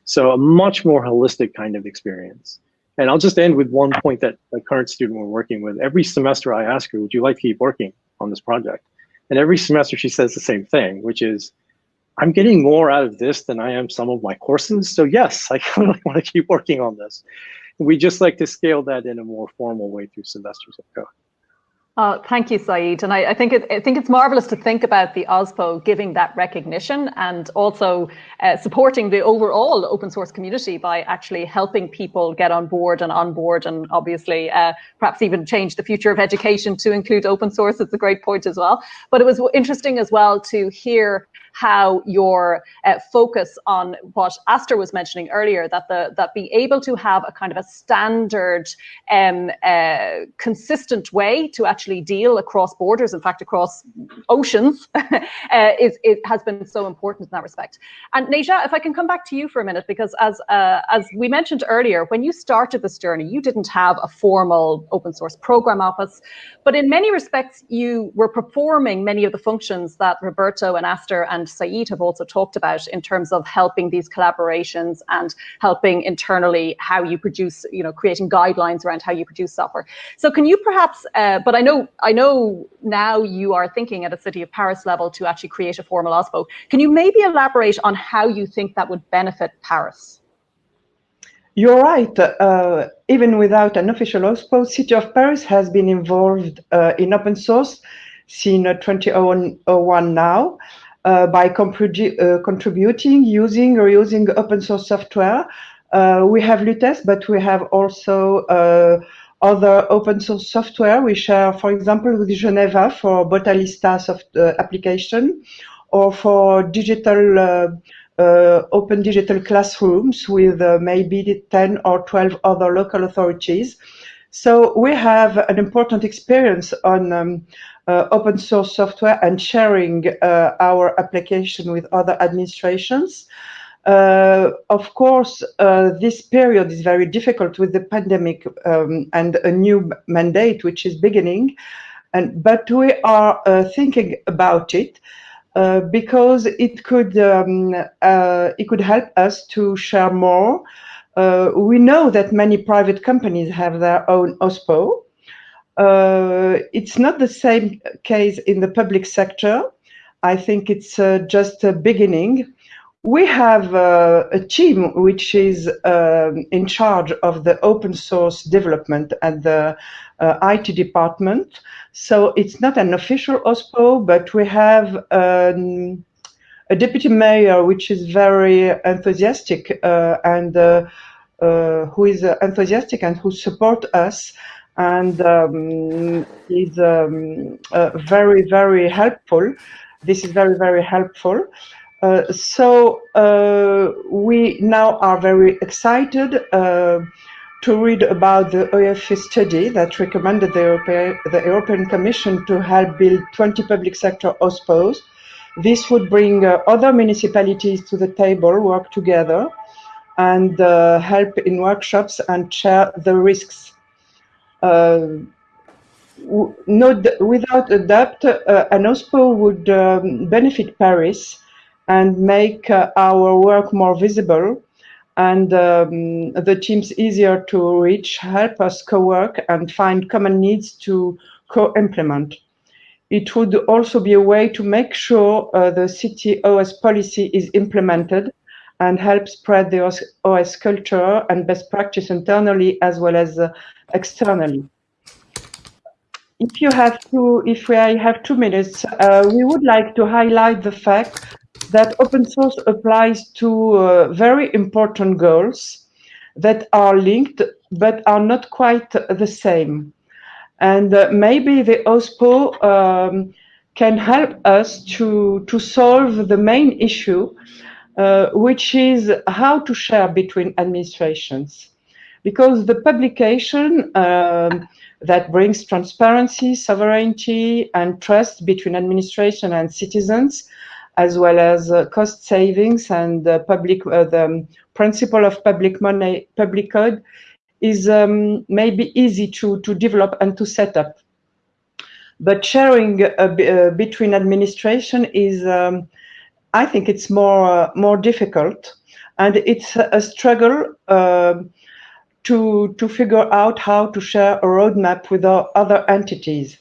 So a much more holistic kind of experience. And I'll just end with one point that a current student we're working with. Every semester I ask her, would you like to keep working on this project? And every semester she says the same thing, which is, I'm getting more out of this than I am some of my courses. So yes, I really want to keep working on this. We just like to scale that in a more formal way through semesters of code. Uh, thank you, Sayeed. And I, I, think it, I think it's marvelous to think about the OSPO giving that recognition and also uh, supporting the overall open source community by actually helping people get on board and on board and obviously uh, perhaps even change the future of education to include open source. It's a great point as well. But it was interesting as well to hear how your uh, focus on what Astor was mentioning earlier, that the that being able to have a kind of a standard, um, uh, consistent way to actually deal across borders, in fact, across oceans, uh, is it has been so important in that respect. And Neja, if I can come back to you for a minute, because as uh, as we mentioned earlier, when you started this journey, you didn't have a formal open source program office, but in many respects, you were performing many of the functions that Roberto and Astor and and Sayeed have also talked about in terms of helping these collaborations and helping internally how you produce, you know, creating guidelines around how you produce software. So can you perhaps, uh, but I know, I know now you are thinking at a City of Paris level to actually create a formal OSPO. Can you maybe elaborate on how you think that would benefit Paris? You're right. Uh, even without an official OSPO, City of Paris has been involved uh, in open source since 2001 now by uh, contributing, using or using open source software. Uh, we have Lutece, but we have also uh, other open source software. We share, for example, with Geneva for Botalista soft, uh, application or for digital uh, open digital classrooms with maybe 10 or 12 other local authorities. So we have an important experience on um, uh, open source software and sharing uh, our application with other administrations. Uh, of course, uh, this period is very difficult with the pandemic um, and a new mandate which is beginning, and but we are uh, thinking about it uh, because it could um, it could help us to share more. we know that many private companies have their own OSPO, uh, it's not the same case in the public sector. I think it's uh, just a beginning. we have uh, a team which is um, in charge of the open source development at the uh, IT department. So it's not an official OSPO, but we have um, a deputy mayor which is very enthusiastic uh, and uh, uh, who is enthusiastic and who support us and um, is um, very, very helpful. This is very, very helpful. Uh, so uh, we now are very excited uh, to read about the OFE study that recommended the European, the European Commission to help build 20 public sector OSPOs. This would bring uh, other municipalities to the table, work together, and uh, help in workshops and share the risks. No, without a doubt, an OSPO would um, benefit Paris and make uh, our work more visible and um, the teams easier to reach, help us co-work and find common needs to co-implement. It would also be a way to make sure uh, the city OS policy is implemented and help spread the OS, culture and best practice internally as well as uh, externally. If you have two, if we have two minutes, uh, we would like to highlight the fact that open source applies to uh, very important goals that are linked but are not quite the same. And uh, maybe the OSPO um, can help us to, to solve the main issue, uh, which is how to share between administrations. Because the publication um, that brings transparency, sovereignty, and trust between administration and citizens as well as uh, cost savings and public uh, the um, principle of public money, public code is um, maybe easy to, to develop and to set up. But sharing uh, between administration is, um, I think it's more, more difficult. And it's a struggle uh, to, to figure out how to share a roadmap with other entities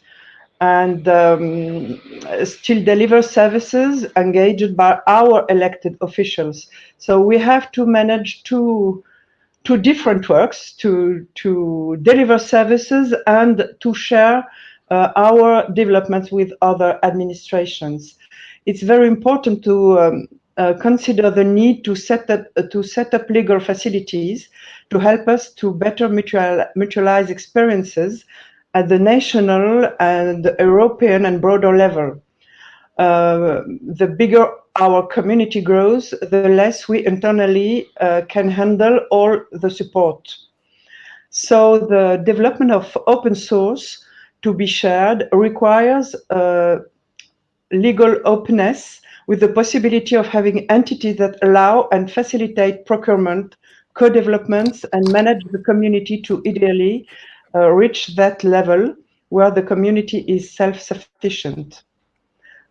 and um, still deliver services engaged by our elected officials. So we have to manage two, two different works to, to deliver services and to share uh, our developments with other administrations. It's very important to um, uh, consider the need to set up uh, to set up legal facilities to help us to better mutual, mutualize experiences at the national and European and broader level. Uh, the bigger our community grows, the less we internally uh, can handle all the support. So the development of open source to be shared requires uh, legal openness with the possibility of having entities that allow and facilitate procurement, co-developments and manage the community to ideally uh, reach that level where the community is self-sufficient.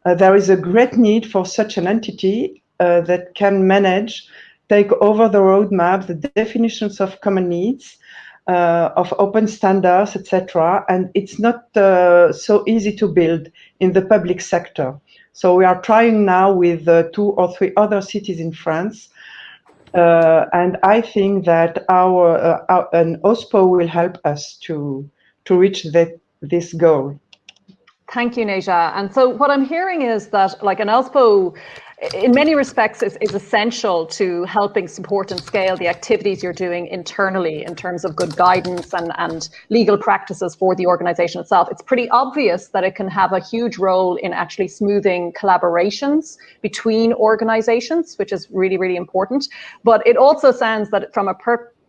Uh, there is a great need for such an entity uh, that can manage, take over the roadmap, the definitions of common needs, uh, of open standards, etc. And it's not uh, so easy to build in the public sector. So we are trying now with uh, two or three other cities in France uh, and I think that our, uh, our, an OSPO will help us to to reach that this goal. Thank you, Neja. And so what I'm hearing is that like an OSPO in many respects is, is essential to helping support and scale the activities you're doing internally in terms of good guidance and, and legal practices for the organization itself. It's pretty obvious that it can have a huge role in actually smoothing collaborations between organizations, which is really, really important. But it also sounds that from a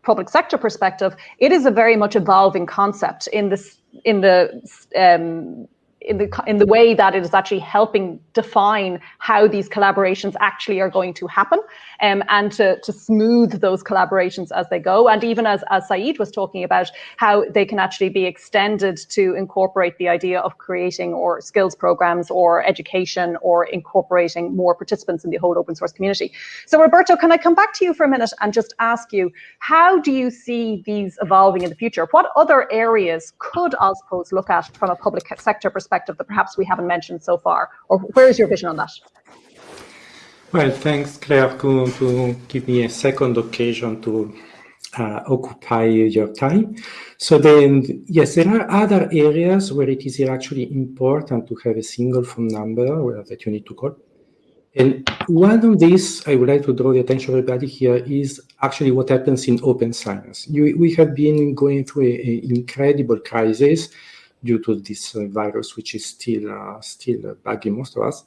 public sector perspective, it is a very much evolving concept in this in the um, in the in the way that it is actually helping define how these collaborations actually are going to happen um, and to, to smooth those collaborations as they go and even as, as Sayeed was talking about how they can actually be extended to incorporate the idea of creating or skills programs or education or incorporating more participants in the whole open source community. So Roberto, can I come back to you for a minute and just ask you, how do you see these evolving in the future? What other areas could OSPOs look at from a public sector perspective that perhaps we haven't mentioned so far? Or where is your vision on that? Well, thanks, Clare, to, to give me a second occasion to uh, occupy your time. So then, yes, there are other areas where it is actually important to have a single phone number that you need to call. And one of these, I would like to draw the attention of everybody here, is actually what happens in open science. You, we have been going through an incredible crisis due to this uh, virus, which is still uh, still bugging most of us.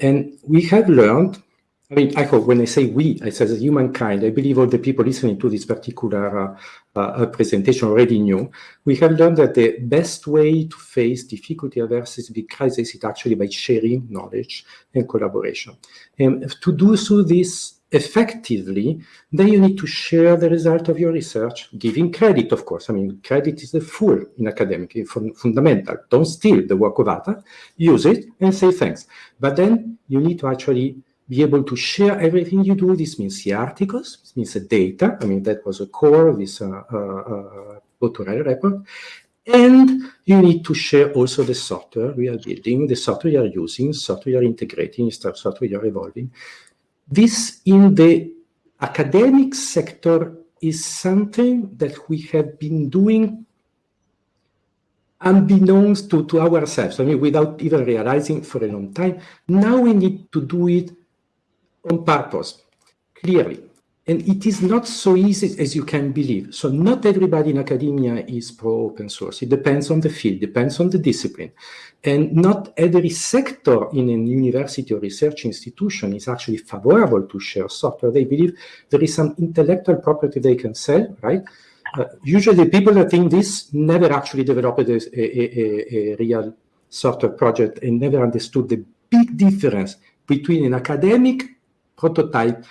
And we have learned I mean, I hope when I say we, I say humankind, I believe all the people listening to this particular uh, uh, presentation already knew. We have learned that the best way to face difficulty versus big crisis is actually by sharing knowledge and collaboration. And to do so this effectively, then you need to share the result of your research, giving credit, of course. I mean, credit is the full in academic, fundamental. Don't steal the work of others, use it and say thanks. But then you need to actually be able to share everything you do. This means the articles, this means the data. I mean, that was a core of this uh, uh, uh report. And you need to share also the software we are building, the software you are using, software you are integrating, software you are evolving. This in the academic sector is something that we have been doing unbeknownst to, to ourselves, I mean, without even realizing for a long time. Now we need to do it on purpose, clearly. And it is not so easy as you can believe. So not everybody in academia is pro open source. It depends on the field, depends on the discipline. And not every sector in a university or research institution is actually favorable to share software. They believe there is some intellectual property they can sell, right? Uh, usually people that think this never actually developed a, a, a, a real software project and never understood the big difference between an academic prototype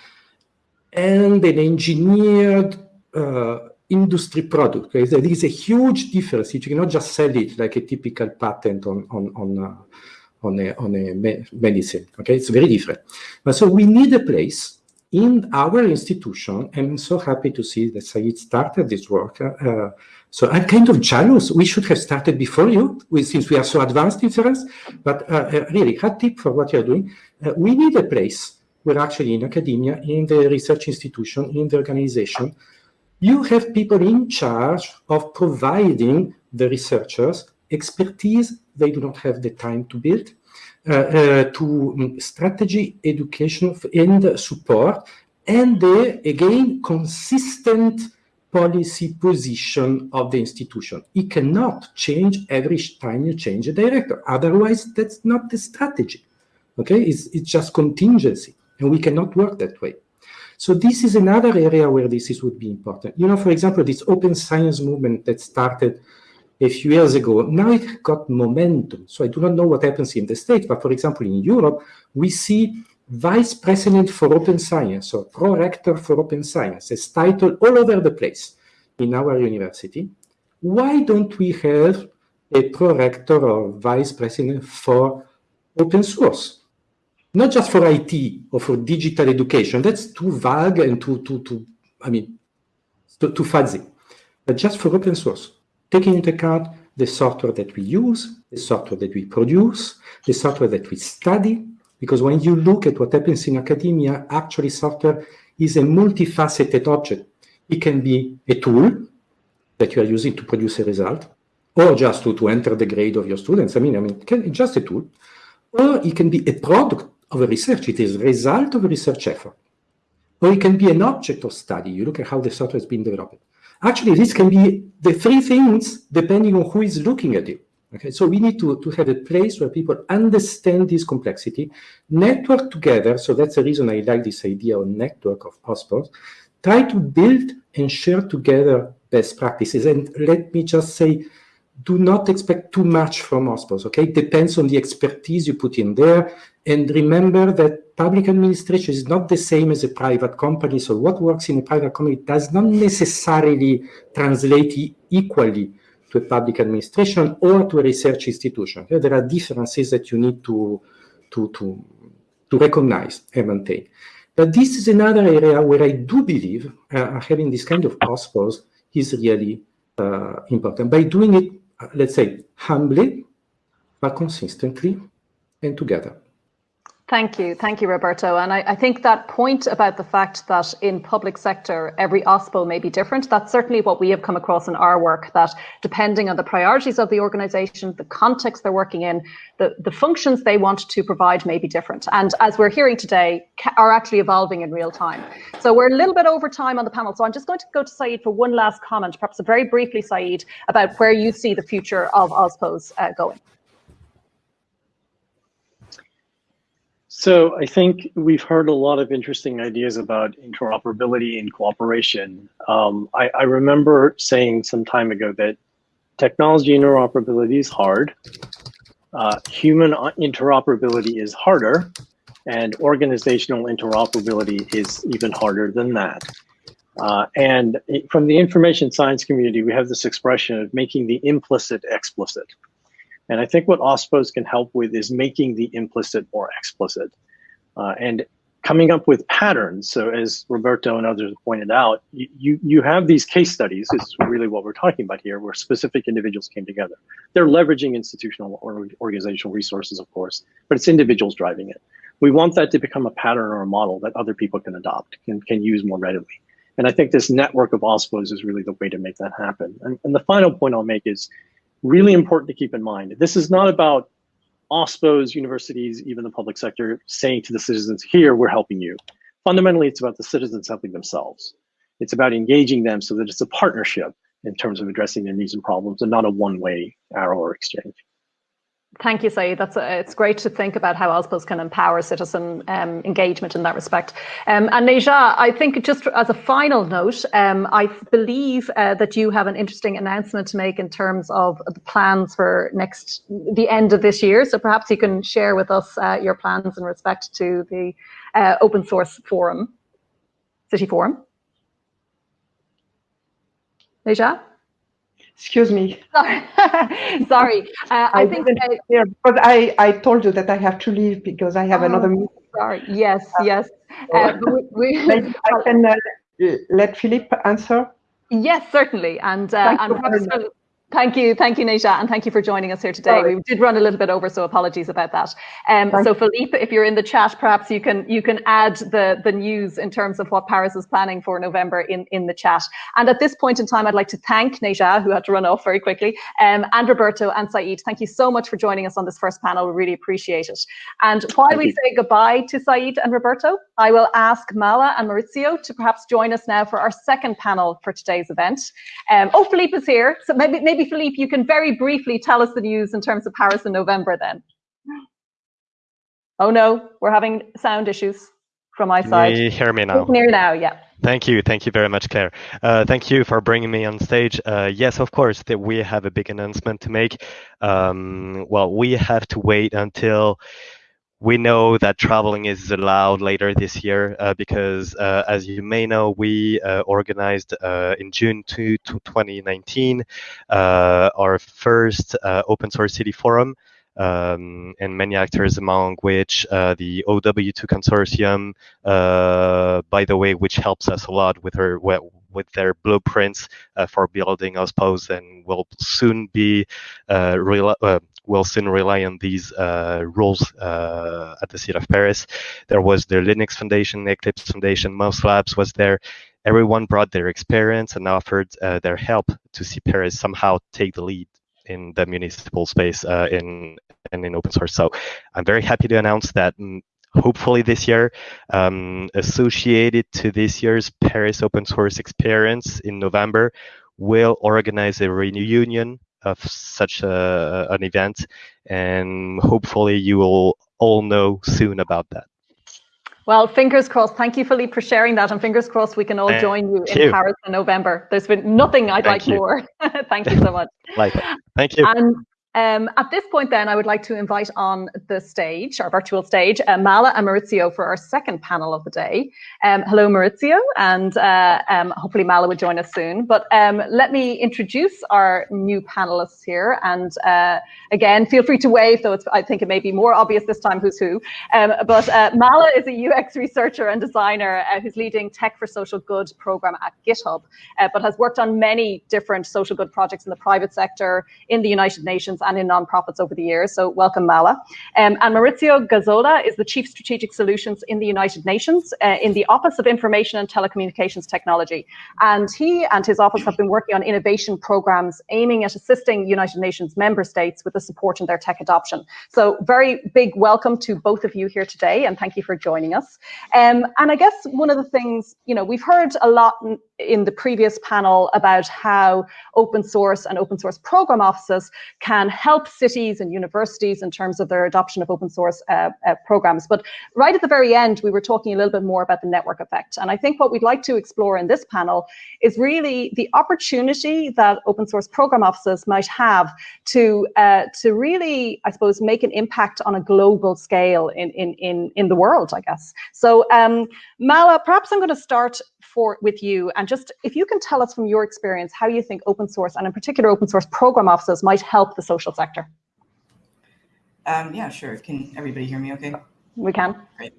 and an engineered uh, industry product. Okay? There is a huge difference. You cannot just sell it like a typical patent on on on uh, on a, on a me medicine. Okay, it's very different. But so we need a place in our institution. I'm so happy to see that Sayeed started this work. Uh, so I'm kind of jealous. We should have started before you, we, since we are so advanced in science. But uh, uh, really, hot tip for what you're doing. Uh, we need a place where actually in academia, in the research institution, in the organization, you have people in charge of providing the researchers expertise they do not have the time to build, uh, uh, to um, strategy, education, and support, and the, again, consistent policy position of the institution. It cannot change every time you change a director. Otherwise, that's not the strategy. Okay, it's, it's just contingency. And we cannot work that way. So this is another area where this is, would be important. You know, for example, this open science movement that started a few years ago, now it got momentum. So I do not know what happens in the States, but for example, in Europe, we see vice president for open science or pro-rector for open science as title all over the place in our university. Why don't we have a pro-rector or vice president for open source? Not just for IT or for digital education. That's too vague and too, too, too I mean, too, too fuzzy. But just for open source, taking into account the software that we use, the software that we produce, the software that we study, because when you look at what happens in academia, actually software is a multifaceted object. It can be a tool that you are using to produce a result, or just to, to enter the grade of your students. I mean, I mean, it can, just a tool. Or it can be a product of a research. It is a result of a research effort. Or it can be an object of study. You look at how the software has been developed. Actually, this can be the three things depending on who is looking at it. Okay, so we need to, to have a place where people understand this complexity, network together. So that's the reason I like this idea of network of OSPOs. Try to build and share together best practices. And let me just say, do not expect too much from OSPOs, okay? It depends on the expertise you put in there. And remember that public administration is not the same as a private company. So what works in a private company does not necessarily translate equally to a public administration or to a research institution. There are differences that you need to, to, to, to recognize and maintain. But this is another area where I do believe uh, having this kind of OSPOs is really uh, important. By doing it let's say, humbly, but consistently and together. Thank you. Thank you, Roberto. And I, I, think that point about the fact that in public sector, every OSPO may be different, that's certainly what we have come across in our work, that depending on the priorities of the organization, the context they're working in, the, the functions they want to provide may be different. And as we're hearing today, are actually evolving in real time. So we're a little bit over time on the panel. So I'm just going to go to Sayeed for one last comment, perhaps very briefly, Sayeed, about where you see the future of OSPOs uh, going. So I think we've heard a lot of interesting ideas about interoperability and cooperation. Um, I, I, remember saying some time ago that technology interoperability is hard, uh, human interoperability is harder, and organizational interoperability is even harder than that. Uh, and from the information science community, we have this expression of making the implicit explicit. And I think what OSPOs can help with is making the implicit more explicit uh, and coming up with patterns. So as Roberto and others pointed out, you, you, have these case studies is really what we're talking about here, where specific individuals came together. They're leveraging institutional or organizational resources, of course, but it's individuals driving it. We want that to become a pattern or a model that other people can adopt, can, can use more readily. And I think this network of OSPOs is really the way to make that happen. And, and the final point I'll make is really important to keep in mind. This is not about OSPOs, universities, even the public sector saying to the citizens, here, we're helping you. Fundamentally, it's about the citizens helping themselves. It's about engaging them so that it's a partnership in terms of addressing their needs and problems and not a one-way arrow or exchange. Thank you, Sayeed. That's a, it's great to think about how OSPOs can empower citizen um, engagement in that respect. Um, and Neja, I think just as a final note, um, I believe uh, that you have an interesting announcement to make in terms of the plans for next the end of this year. So perhaps you can share with us uh, your plans in respect to the uh, open source forum, City Forum. Neja? Excuse me. Sorry. Sorry. Uh, I, I, think I, because I, I told you that I have to leave because I have oh, another meeting. Sorry. Yes, uh, yes. Uh, we, we, I can uh, let Philippe answer. Yes, certainly. And, uh, and perhaps, Thank you, thank you, Neja, and thank you for joining us here today. Sorry. We did run a little bit over, so apologies about that. Um, so, Philippe, if you're in the chat, perhaps you can you can add the the news in terms of what Paris is planning for November in in the chat. And at this point in time, I'd like to thank Neja, who had to run off very quickly, um, and Roberto and Sayeed. Thank you so much for joining us on this first panel. We really appreciate it. And while thank we you. say goodbye to Sayeed and Roberto, I will ask Mala and Maurizio to perhaps join us now for our second panel for today's event. Um, oh, Philippe is here, so maybe maybe Philippe, you can very briefly tell us the news in terms of Paris in November then. Oh no, we're having sound issues from my side. Can you hear me now? Near now, yeah. Thank you. Thank you very much, Clare. Uh, thank you for bringing me on stage. Uh, yes, of course, that we have a big announcement to make. Um, well, we have to wait until we know that traveling is allowed later this year uh, because, uh, as you may know, we uh, organized uh, in June 2, 2019 uh, our first uh, open source city forum. Um, and many actors, among which the OW2 consortium, by the way, which helps us a lot with her with their blueprints for building OSPOs and will soon be will soon rely on these uh, rules uh, at the City of Paris. There was the Linux Foundation, Eclipse Foundation, Mouse Labs was there. Everyone brought their experience and offered uh, their help to see Paris somehow take the lead in the municipal space uh, in and in open source. So I'm very happy to announce that mm, hopefully this year, um, associated to this year's Paris open source experience in November, will organize a reunion of such a, an event, and hopefully you will all know soon about that. Well, fingers crossed. Thank you, Philippe, for sharing that. And fingers crossed we can all join you in Paris in November. There's been nothing I'd Thank like you. more. Thank you so much. like Thank you. And um, at this point, then, I would like to invite on the stage, our virtual stage, uh, Mala and Maurizio for our second panel of the day. Um, hello, Maurizio, and uh, um, hopefully Mala will join us soon. But um, let me introduce our new panelists here. And uh, again, feel free to wave, though I think it may be more obvious this time who's who. Um, but uh, Mala is a UX researcher and designer uh, who's leading Tech for Social Good program at GitHub, uh, but has worked on many different social good projects in the private sector, in the United Nations, and in nonprofits over the years. So welcome, Mala. Um, and Maurizio Gazzola is the Chief Strategic Solutions in the United Nations uh, in the Office of Information and Telecommunications Technology. And he and his office have been working on innovation programs aiming at assisting United Nations member states with the support in their tech adoption. So very big welcome to both of you here today and thank you for joining us. Um, and I guess one of the things, you know, we've heard a lot in the previous panel about how open source and open source program offices can help cities and universities in terms of their adoption of open source uh, uh, programs. But right at the very end, we were talking a little bit more about the network effect. And I think what we'd like to explore in this panel is really the opportunity that open source program offices might have to, uh, to really, I suppose, make an impact on a global scale in, in, in, in the world, I guess. So um, Mala, perhaps I'm going to start for with you and just if you can tell us from your experience how you think open source and in particular open source program offices might help the social sector. Um, yeah, sure. Can everybody hear me okay? We can. Great.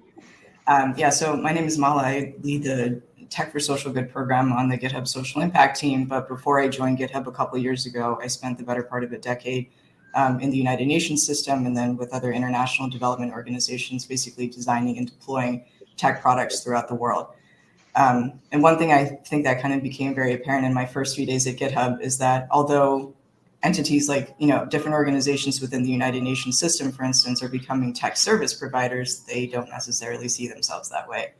Um, yeah, so my name is Mala. I lead the Tech for Social Good program on the GitHub Social Impact team. But before I joined GitHub a couple years ago, I spent the better part of a decade um, in the United Nations system and then with other international development organizations, basically designing and deploying tech products throughout the world. Um, and one thing I think that kind of became very apparent in my first few days at GitHub is that although entities like, you know, different organizations within the United Nations system, for instance, are becoming tech service providers, they don't necessarily see themselves that way.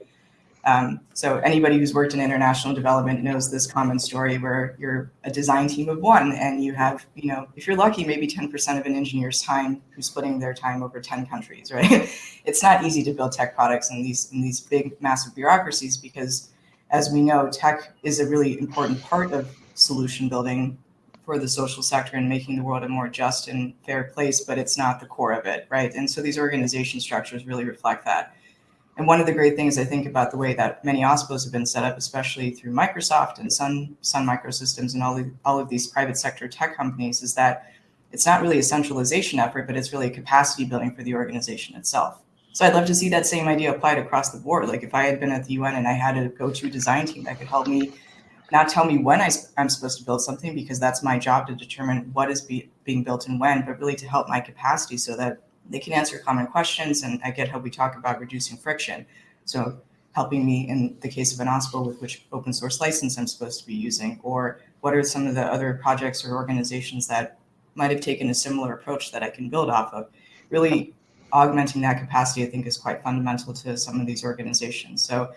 Um, so anybody who's worked in international development knows this common story where you're a design team of one and you have, you know, if you're lucky, maybe 10% of an engineer's time who's splitting their time over 10 countries, right? it's not easy to build tech products in these in these big, massive bureaucracies because as we know, tech is a really important part of solution building for the social sector and making the world a more just and fair place, but it's not the core of it, right? And so these organization structures really reflect that. And one of the great things I think about the way that many OSPOs have been set up, especially through Microsoft and Sun, Sun Microsystems and all, the, all of these private sector tech companies, is that it's not really a centralization effort, but it's really a capacity building for the organization itself. So I'd love to see that same idea applied across the board. Like if I had been at the UN and I had a go-to design team that could help me not tell me when I, am supposed to build something because that's my job to determine what is be, being built and when, but really to help my capacity so that they can answer common questions. And I get how we talk about reducing friction. So helping me in the case of an OSPO with which open source license I'm supposed to be using, or what are some of the other projects or organizations that might have taken a similar approach that I can build off of. Really augmenting that capacity, I think, is quite fundamental to some of these organizations. So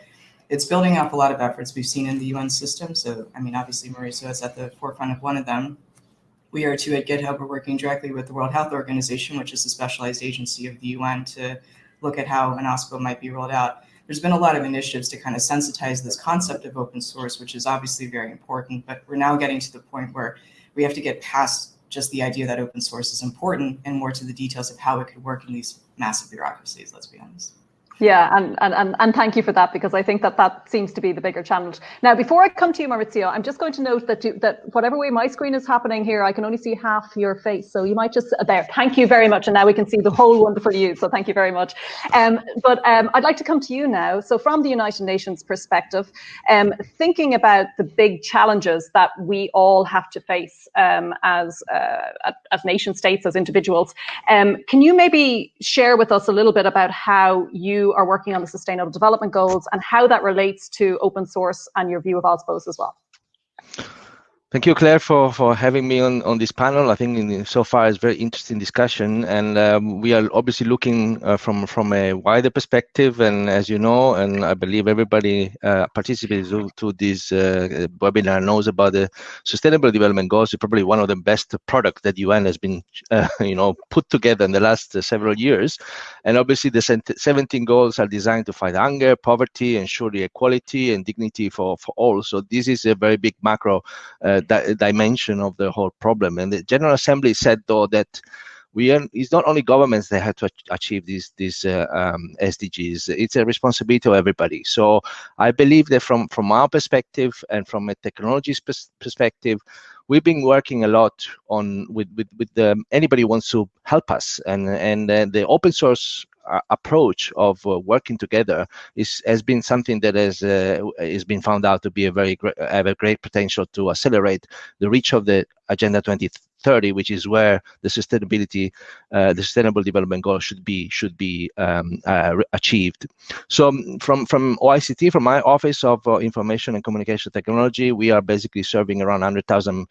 it's building up a lot of efforts we've seen in the UN system. So, I mean, obviously, Maurizio is at the forefront of one of them we are too at GitHub, we're working directly with the World Health Organization, which is a specialized agency of the UN to look at how an OSPO might be rolled out. There's been a lot of initiatives to kind of sensitize this concept of open source, which is obviously very important, but we're now getting to the point where we have to get past just the idea that open source is important and more to the details of how it could work in these massive bureaucracies, let's be honest. Yeah, and, and, and, and thank you for that because I think that that seems to be the bigger challenge. Now, before I come to you, Maurizio, I'm just going to note that you, that whatever way my screen is happening here, I can only see half your face. So you might just uh, there. Thank you very much, and now we can see the whole wonderful you. So thank you very much. Um, but um, I'd like to come to you now. So from the United Nations perspective, um, thinking about the big challenges that we all have to face um, as uh, as nation states, as individuals, um, can you maybe share with us a little bit about how you are working on the Sustainable Development Goals and how that relates to open source and your view of OSPOs as well. Thank you, Clare, for, for having me on, on this panel. I think in, so far it's very interesting discussion, and um, we are obviously looking uh, from from a wider perspective. And as you know, and I believe everybody uh, participating to, this uh, webinar knows about the Sustainable Development Goals. It's probably one of the best products that UN has been, uh, you know, put together in the last uh, several years. And obviously, the 17 goals are designed to fight hunger, poverty, ensure equality and dignity for for all. So this is a very big macro uh, di dimension of the whole problem. And the General Assembly said, though, that we are, it's not only governments that have to achieve these these uh, um, SDGs. It's a responsibility of everybody. So I believe that from from our perspective and from a technology perspective, we've been working a lot on with with, with the, anybody wants to help us and and uh, the open source uh, approach of uh, working together is has been something that has uh, has been found out to be a very great have a great potential to accelerate the reach of the Agenda 2030, which is where the sustainability, uh, the sustainable development goals should be should be um, uh, achieved. So um, from from OICT, from my Office of uh, Information and Communication Technology, we are basically serving around 100,000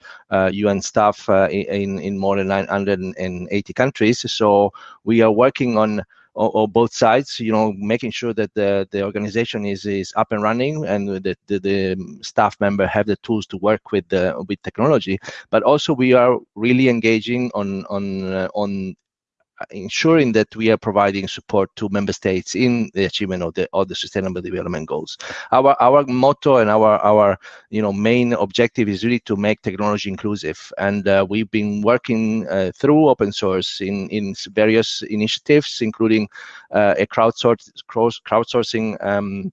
UN staff in in more than 980 countries. So we are working on or, or, both sides, you know, making sure that the, the organization is, is up and running and the, the, the staff member have the tools to work with the, with technology. But also we are really engaging on, on, uh, on ensuring that we are providing support to member states in the achievement of the of the sustainable development goals. Our our motto and our our you know main objective is really to make technology inclusive. And uh, we've been working uh, through open source in in various initiatives including uh, a crowdsource crowdsourcing um,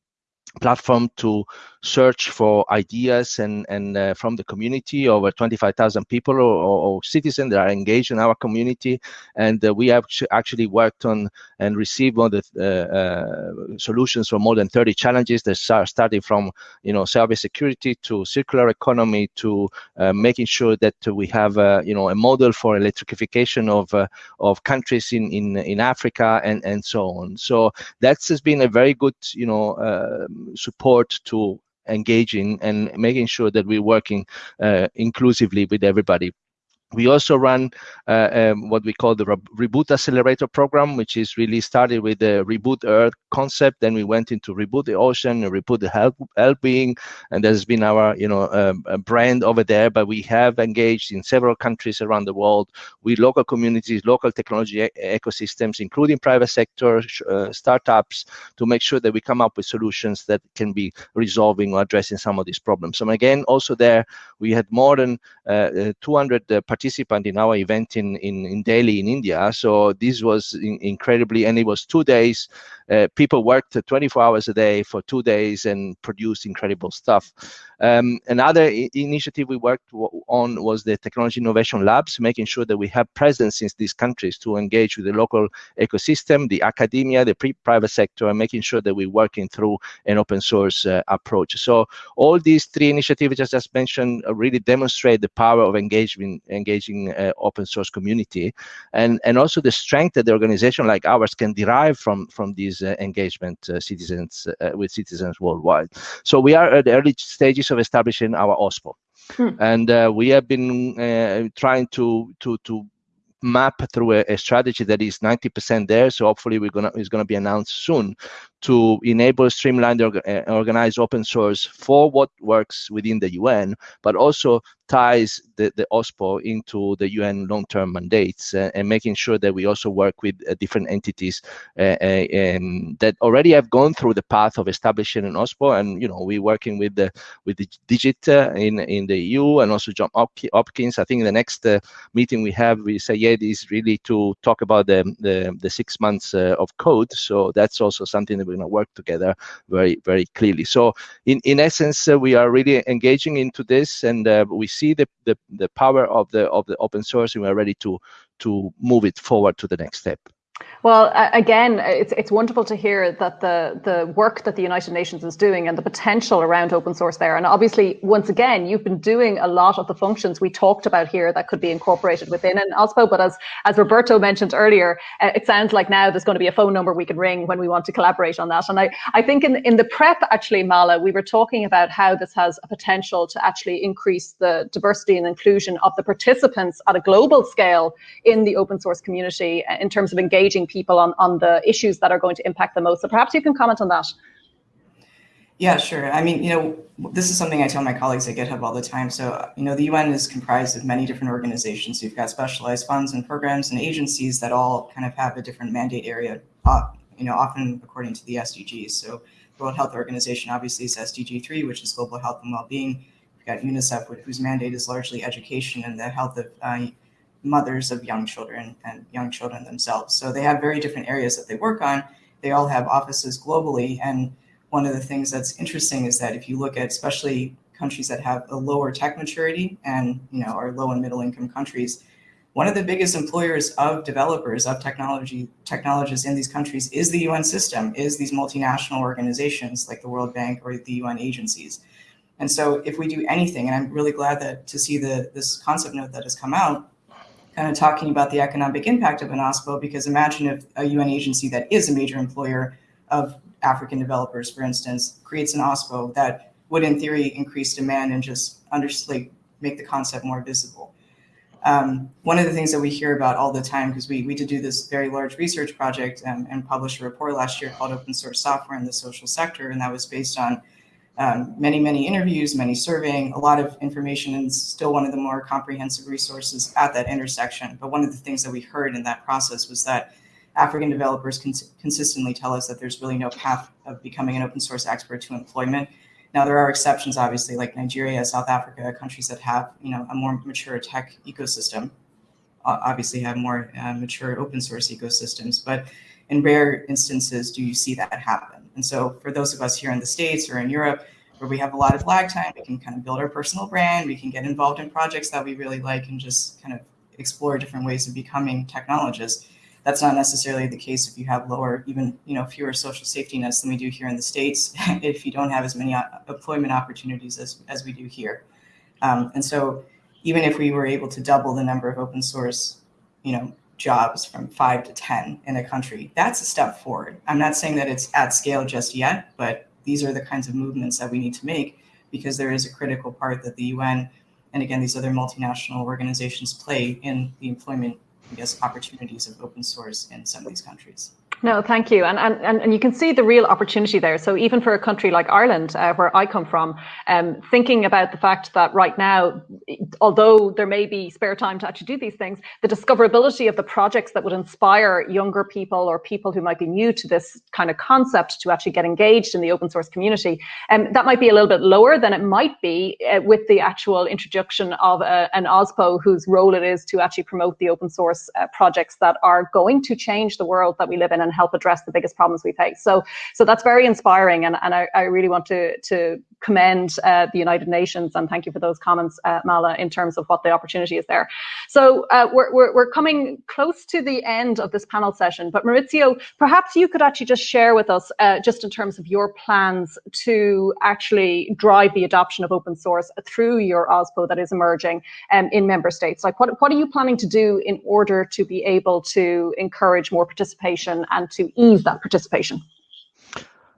platform to search for ideas and and uh, from the community. Over 25,000 people or, or, citizens that are engaged in our community. And uh, we have actually worked on and received of the uh, uh, solutions for more than 30 challenges that are starting from you know cyber security to circular economy to uh, making sure that we have you know a model for electrification of of countries in in in Africa and and so on. So that's has been a very good you know support to engaging and making sure that we're working uh, inclusively with everybody we also run uh, um, what we call the Re Reboot Accelerator program, which is really started with the Reboot Earth concept. Then we went into Reboot the Ocean, Reboot the Health, health being, and that's been our you know um, brand over there. But we have engaged in several countries around the world with local communities, local technology e ecosystems, including private sector, uh, startups, to make sure that we come up with solutions that can be resolving or addressing some of these problems. So again, also there we had more than uh, 200 uh, participant in our event in, in, in Delhi in India. So this was in, incredibly, and it was two days. Uh, people worked 24 hours a day for two days and produced incredible stuff. Um, another initiative we worked on was the Technology Innovation Labs, making sure that we have presence in these countries to engage with the local ecosystem, the academia, the private sector, and making sure that we're working through an open source uh, approach. So all these three initiatives I just mentioned really demonstrate the power of engagement, engaging uh, open source community, and and also the strength that the organization like ours can derive from from these uh, engagement uh, citizens uh, with citizens worldwide. So we are at the early stages of establishing our OSPO. Hmm. And uh, we have been uh, trying to to to map through a, a, strategy that is 90% there. So hopefully we're gonna is gonna be announced soon to enable streamlined orga organized open source for what works within the UN, but also ties the, the OSPO into the UN long-term mandates uh, and making sure that we also work with uh, different entities uh, uh that already have gone through the path of establishing an OSPO. And you know, we're working with the with the Digit uh, in in the EU and also John Hopkins. I think the next uh, meeting we have with Sayeed is really to talk about the the, the six months of code. So that's also something that we're going to work together very very clearly. So in in essence, we are really engaging into this, and we see the, the, the power of the of the open source and we're ready to to move it forward to the next step. Well, again, it's it's wonderful to hear that the the work that the United Nations is doing and the potential around open source there. And obviously, once again, you've been doing a lot of the functions we talked about here that could be incorporated within an OSPO. But as as Roberto mentioned earlier, uh, it sounds like now there's going to be a phone number we can ring when we want to collaborate on that. And I I think in in the prep actually, Mala, we were talking about how this has a potential to actually increase the diversity and inclusion of the participants at a global scale in the open source community uh, in terms of engaging people on, on the issues that are going to impact the most. So perhaps you can comment on that. Yeah, sure. I mean, you know, this is something I tell my colleagues at GitHub all the time. So, you know, the UN is comprised of many different organizations. You've got specialized funds and programs and agencies that all kind of have a different mandate area, uh, you know, often according to the SDGs. So the World Health Organization obviously is SDG 3, which is global health and well-being. We've got UNICEF, whose mandate is largely education and the health of uh, mothers of young children and young children themselves. So they have very different areas that they work on. They all have offices globally. And one of the things that's interesting is that if you look at especially countries that have a lower tech maturity and you know are low and middle income countries, one of the biggest employers of developers of technology technologists in these countries is the UN system, is these multinational organizations like the World Bank or the UN agencies. And so if we do anything, and I'm really glad that to see the this concept note that has come out, kind of talking about the economic impact of an OSPO, because imagine if a UN agency that is a major employer of African developers, for instance, creates an OSPO that would in theory increase demand and just under, like, make the concept more visible. Um, one of the things that we hear about all the time, because we, we did do this very large research project and, and published a report last year called Open Source Software in the Social Sector, and that was based on um, many, many interviews, many surveying, a lot of information, and still one of the more comprehensive resources at that intersection. But one of the things that we heard in that process was that African developers cons consistently tell us that there's really no path of becoming an open source expert to employment. Now there are exceptions, obviously, like Nigeria, South Africa, countries that have you know a more mature tech ecosystem, obviously have more uh, mature open source ecosystems. But in rare instances, do you see that happen? And so for those of us here in the States or in Europe, where we have a lot of lag time, we can kind of build our personal brand, we can get involved in projects that we really like and just kind of explore different ways of becoming technologists. That's not necessarily the case if you have lower, even you know, fewer social safety nets than we do here in the States, if you don't have as many uh, employment opportunities as, as we do here. Um, and so even if we were able to double the number of open source, you know, jobs from five to 10 in a country, that's a step forward. I'm not saying that it's at scale just yet, but these are the kinds of movements that we need to make because there is a critical part that the UN and again, these other multinational organizations play in the employment, I guess, opportunities of open source in some of these countries. No, thank you. And, and, and you can see the real opportunity there. So even for a country like Ireland, uh, where I come from, um, thinking about the fact that right now, although there may be spare time to actually do these things, the discoverability of the projects that would inspire younger people or people who might be new to this kind of concept to actually get engaged in the open source community, um, that might be a little bit lower than it might be uh, with the actual introduction of uh, an OSPO whose role it is to actually promote the open source uh, projects that are going to change the world that we live in and help address the biggest problems we face. So, so that's very inspiring, and, and I, I really want to to commend uh, the United Nations and thank you for those comments, uh, Mala, in terms of what the opportunity is there. So uh, we're, we're, we're coming close to the end of this panel session, but Maurizio, perhaps you could actually just share with us, uh, just in terms of your plans to actually drive the adoption of open source through your OSPO that is emerging um, in member states. Like what, what are you planning to do in order to be able to encourage more participation and to ease that participation?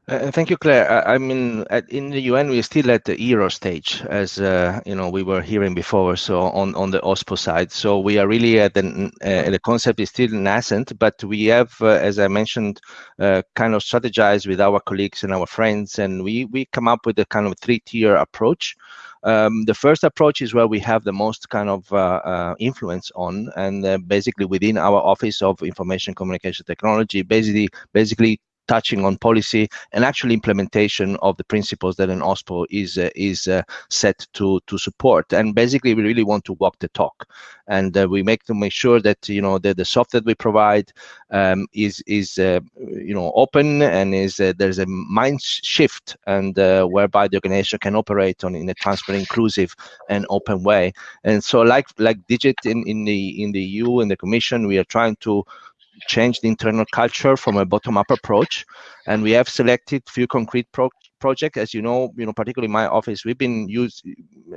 Uh, thank you, Clare. I, I, mean, at, in the UN, we're still at the ERO stage, as uh, you know, we were hearing before. So on on the OSPO side, so we are really at the uh, the concept is still nascent, but we have, uh, as I mentioned, uh, kind of strategized with our colleagues and our friends, and we we come up with a kind of three tier approach. Um, the first approach is where we have the most kind of uh, uh, influence on, and uh, basically within our Office of Information Communication Technology, basically basically touching on policy and actual implementation of the principles that an OSPO is uh, is uh, set to to support. And basically, we really want to walk the talk, and uh, we make to make sure that you know that the software we provide um, is is uh, you know open and is uh, there's a mind shift and uh, whereby the organization can operate on in a transparent, inclusive, and open way. And so, like like Digit in in the in the EU and the Commission, we are trying to change the internal culture from a bottom-up approach, and we have selected few concrete pro projects. As you know, you know, particularly my office, we've been use,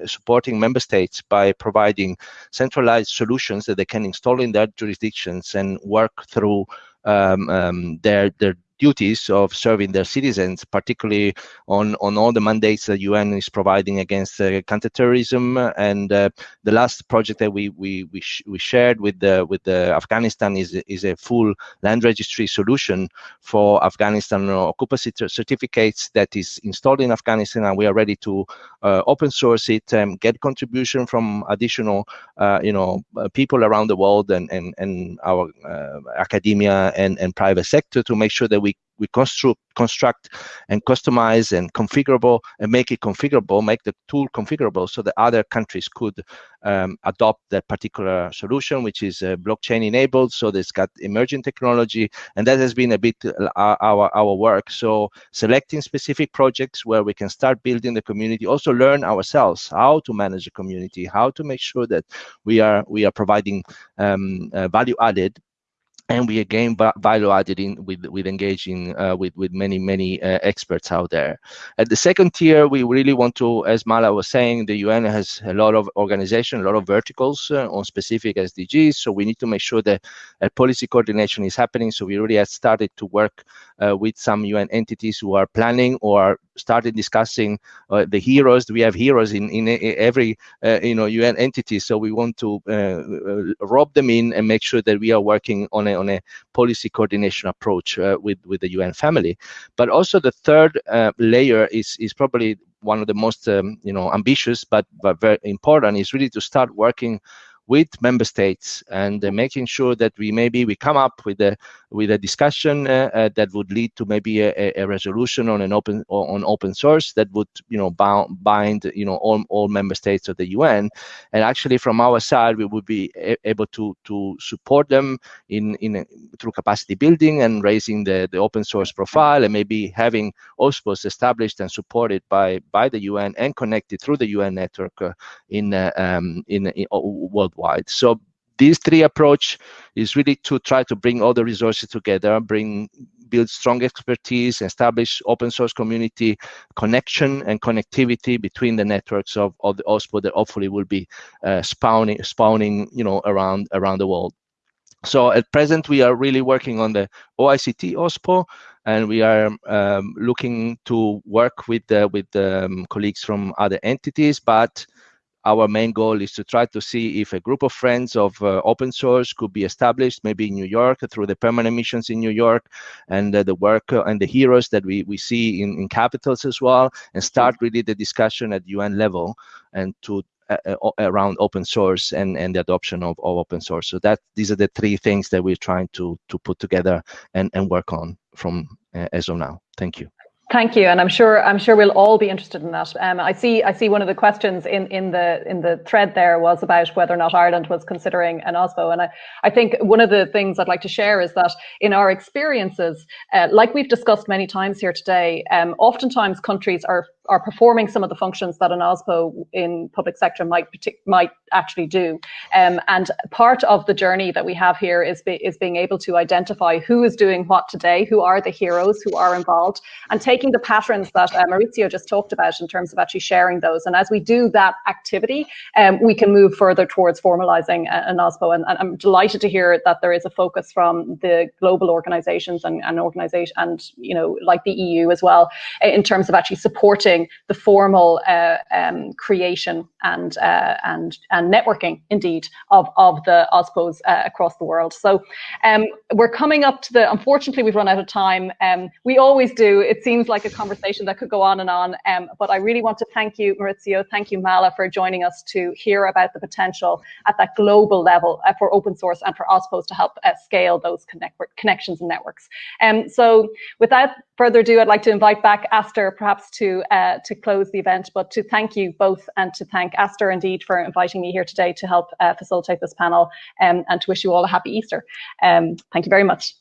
supporting member states by providing centralized solutions that they can install in their jurisdictions and work through um, um, their their duties of serving their citizens, particularly on, on all the mandates that UN is providing against uh, counterterrorism. And uh, the last project that we we we, sh we shared with the with the Afghanistan is is a full land registry solution for Afghanistan occupancy certificates that is installed in Afghanistan, and we are ready to uh, open source it, and get contribution from additional uh, you know uh, people around the world and and and our uh, academia and and private sector to make sure that we we construct, construct and customize and configurable and make it configurable, make the tool configurable so that other countries could um, adopt that particular solution, which is uh, blockchain enabled. So it's got emerging technology, and that has been a bit uh, our our work. So selecting specific projects where we can start building the community, also learn ourselves how to manage the community, how to make sure that we are we are providing um, uh, value added and we again value added in with with engaging uh, with with many many uh, experts out there. At the second tier, we really want to, as Mala was saying, the UN has a lot of organization, a lot of verticals uh, on specific SDGs. So we need to make sure that policy coordination is happening. So we already have started to work uh, with some UN entities who are planning or started discussing uh, the heroes. We have heroes in in every uh, you know UN entity. So we want to rob them in and make sure that we are working on a on a policy coordination approach uh, with with the UN family. But also the third uh, layer is is probably one of the most um, you know ambitious but but very important is really to start working with member states and uh, making sure that we maybe we come up with a with a discussion uh, uh, that would lead to maybe a, a, resolution on an open on open source that would you know bound, bind you know all, all member states of the UN and actually from our side we would be able to to support them in in through capacity building and raising the the open source profile and maybe having OSPOs established and supported by by the UN and connected through the UN network uh, in, uh, um, in in worldwide worldwide. So this three approach is really to try to bring all the resources together, bring build strong expertise, establish open source community connection and connectivity between the networks of, of the OSPO that hopefully will be uh, spawning, spawning, you know, around around the world. So at present, we are really working on the OICT OSPO, and we are um, looking to work with uh, with um, colleagues from other entities, but our main goal is to try to see if a group of friends of uh, open source could be established, maybe in New York through the permanent missions in New York and uh, the work uh, and the heroes that we, we see in, in capitals as well, and start really the discussion at UN level and to uh, uh around open source and, and the adoption of, of open source. So that these are the three things that we're trying to to put together and, and work on from uh, as of now. Thank you. Thank you, and I'm sure I'm sure we'll all be interested in that. Um, I see I see one of the questions in, in the in the thread there was about whether or not Ireland was considering an OSPO, and I, I think one of the things I'd like to share is that in our experiences, uh, like we've discussed many times here today, um, oftentimes countries are are performing some of the functions that an OSPO in public sector might might actually do. Um, and part of the journey that we have here is be, is being able to identify who is doing what today, who are the heroes who are involved, and taking the patterns that uh, Maurizio just talked about in terms of actually sharing those. And as we do that activity, um, we can move further towards formalizing an OSPO. And, and, I'm delighted to hear that there is a focus from the global organizations and, and organization and you know like the EU as well in terms of actually supporting the formal uh, um, creation and, uh, and, and networking, indeed, of, of the OSPOs uh, across the world. So um, we're coming up to the, unfortunately, we've run out of time. Um, we always do. It seems like a conversation that could go on and on. Um, but I really want to thank you, Maurizio, thank you, Mala, for joining us to hear about the potential at that global level uh, for open source and for OSPOs to help uh, scale those connect connections and networks. Um, so without further ado, I'd like to invite back Astor perhaps to uh, to close the event, but to thank you both and to thank Astor indeed for inviting me here today to help uh, facilitate this panel um, and to wish you all a happy Easter. Um, thank you very much.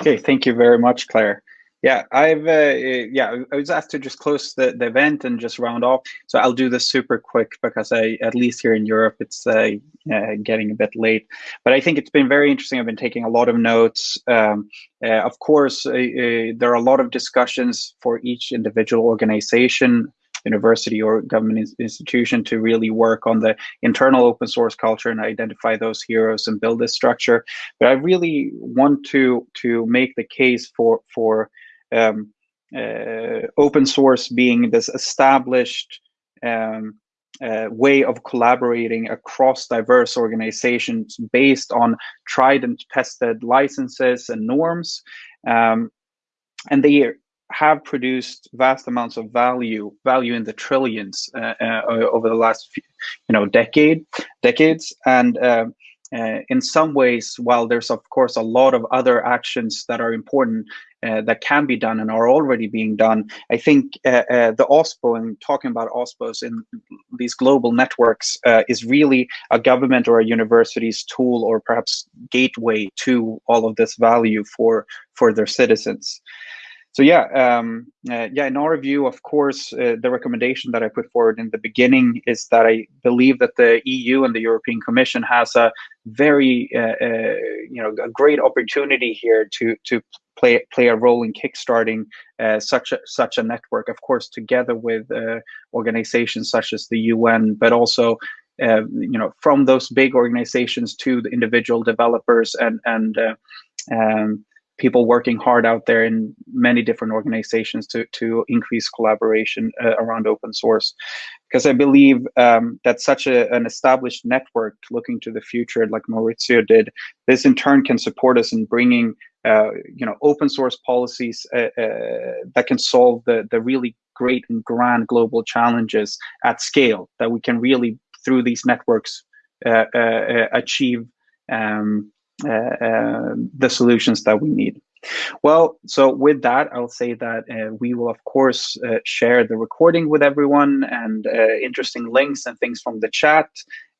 Okay, thank you very much, Clare. Yeah, I've uh, yeah, I was asked to just close the, the event and just round off. So I'll do this super quick because I, at least here in Europe, it's uh, uh, getting a bit late. But I think it's been very interesting. I've been taking a lot of notes. Um, uh, of course, uh, uh, there are a lot of discussions for each individual organization university or government institution to really work on the internal open source culture and identify those heroes and build this structure. But I really want to to make the case for for um, uh, open source being this established um, uh, way of collaborating across diverse organizations based on tried and tested licenses and norms. Um, and they have produced vast amounts of value, value in the trillions uh, uh, over the last, few, you know, decade, decades. And uh, in some ways, while there's of course a lot of other actions that are important uh, that can be done and are already being done, I think uh, uh the OSPO and talking about OSPOs in these global networks uh, is really a government or a university's tool or perhaps gateway to all of this value for for their citizens. So yeah, um, uh, yeah. In our view, of course, uh, the recommendation that I put forward in the beginning is that I believe that the EU and the European Commission has a very, uh, uh you know, a great opportunity here to to play play a role in kickstarting uh, such a such a network. Of course, together with uh, organizations such as the UN, but also. you know, from those big organizations to the individual developers and and um, people working hard out there in many different organizations to, to increase collaboration uh, around open source. Because I believe um, that such a, an established network looking to the future, like Maurizio did, this in turn can support us in bringing uh, you know, open source policies uh, uh, that can solve the, the really great and grand global challenges at scale that we can really, through these networks, uh, uh, achieve um, the solutions that we need. Well, so with that, I'll say that uh, we will, of course, uh, share the recording with everyone and uh, interesting links and things from the chat.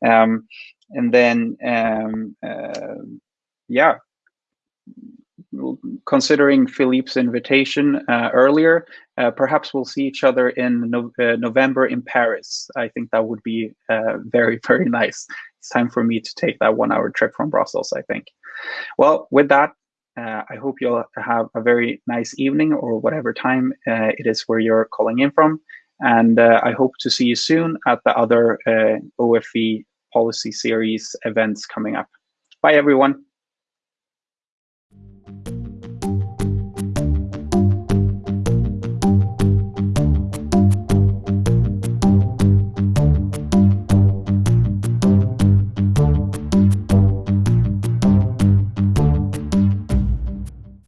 Um, and then, um, uh, yeah, considering Philippe's invitation earlier, perhaps we'll see each other in no November in Paris. I think that would be very, very nice it's time for me to take that one hour trip from Brussels, I think. Well, with that, uh, I hope you'll have a very nice evening or whatever time uh, it is where you're calling in from. And uh, I hope to see you soon at the other uh, OFE policy series events coming up. Bye, everyone.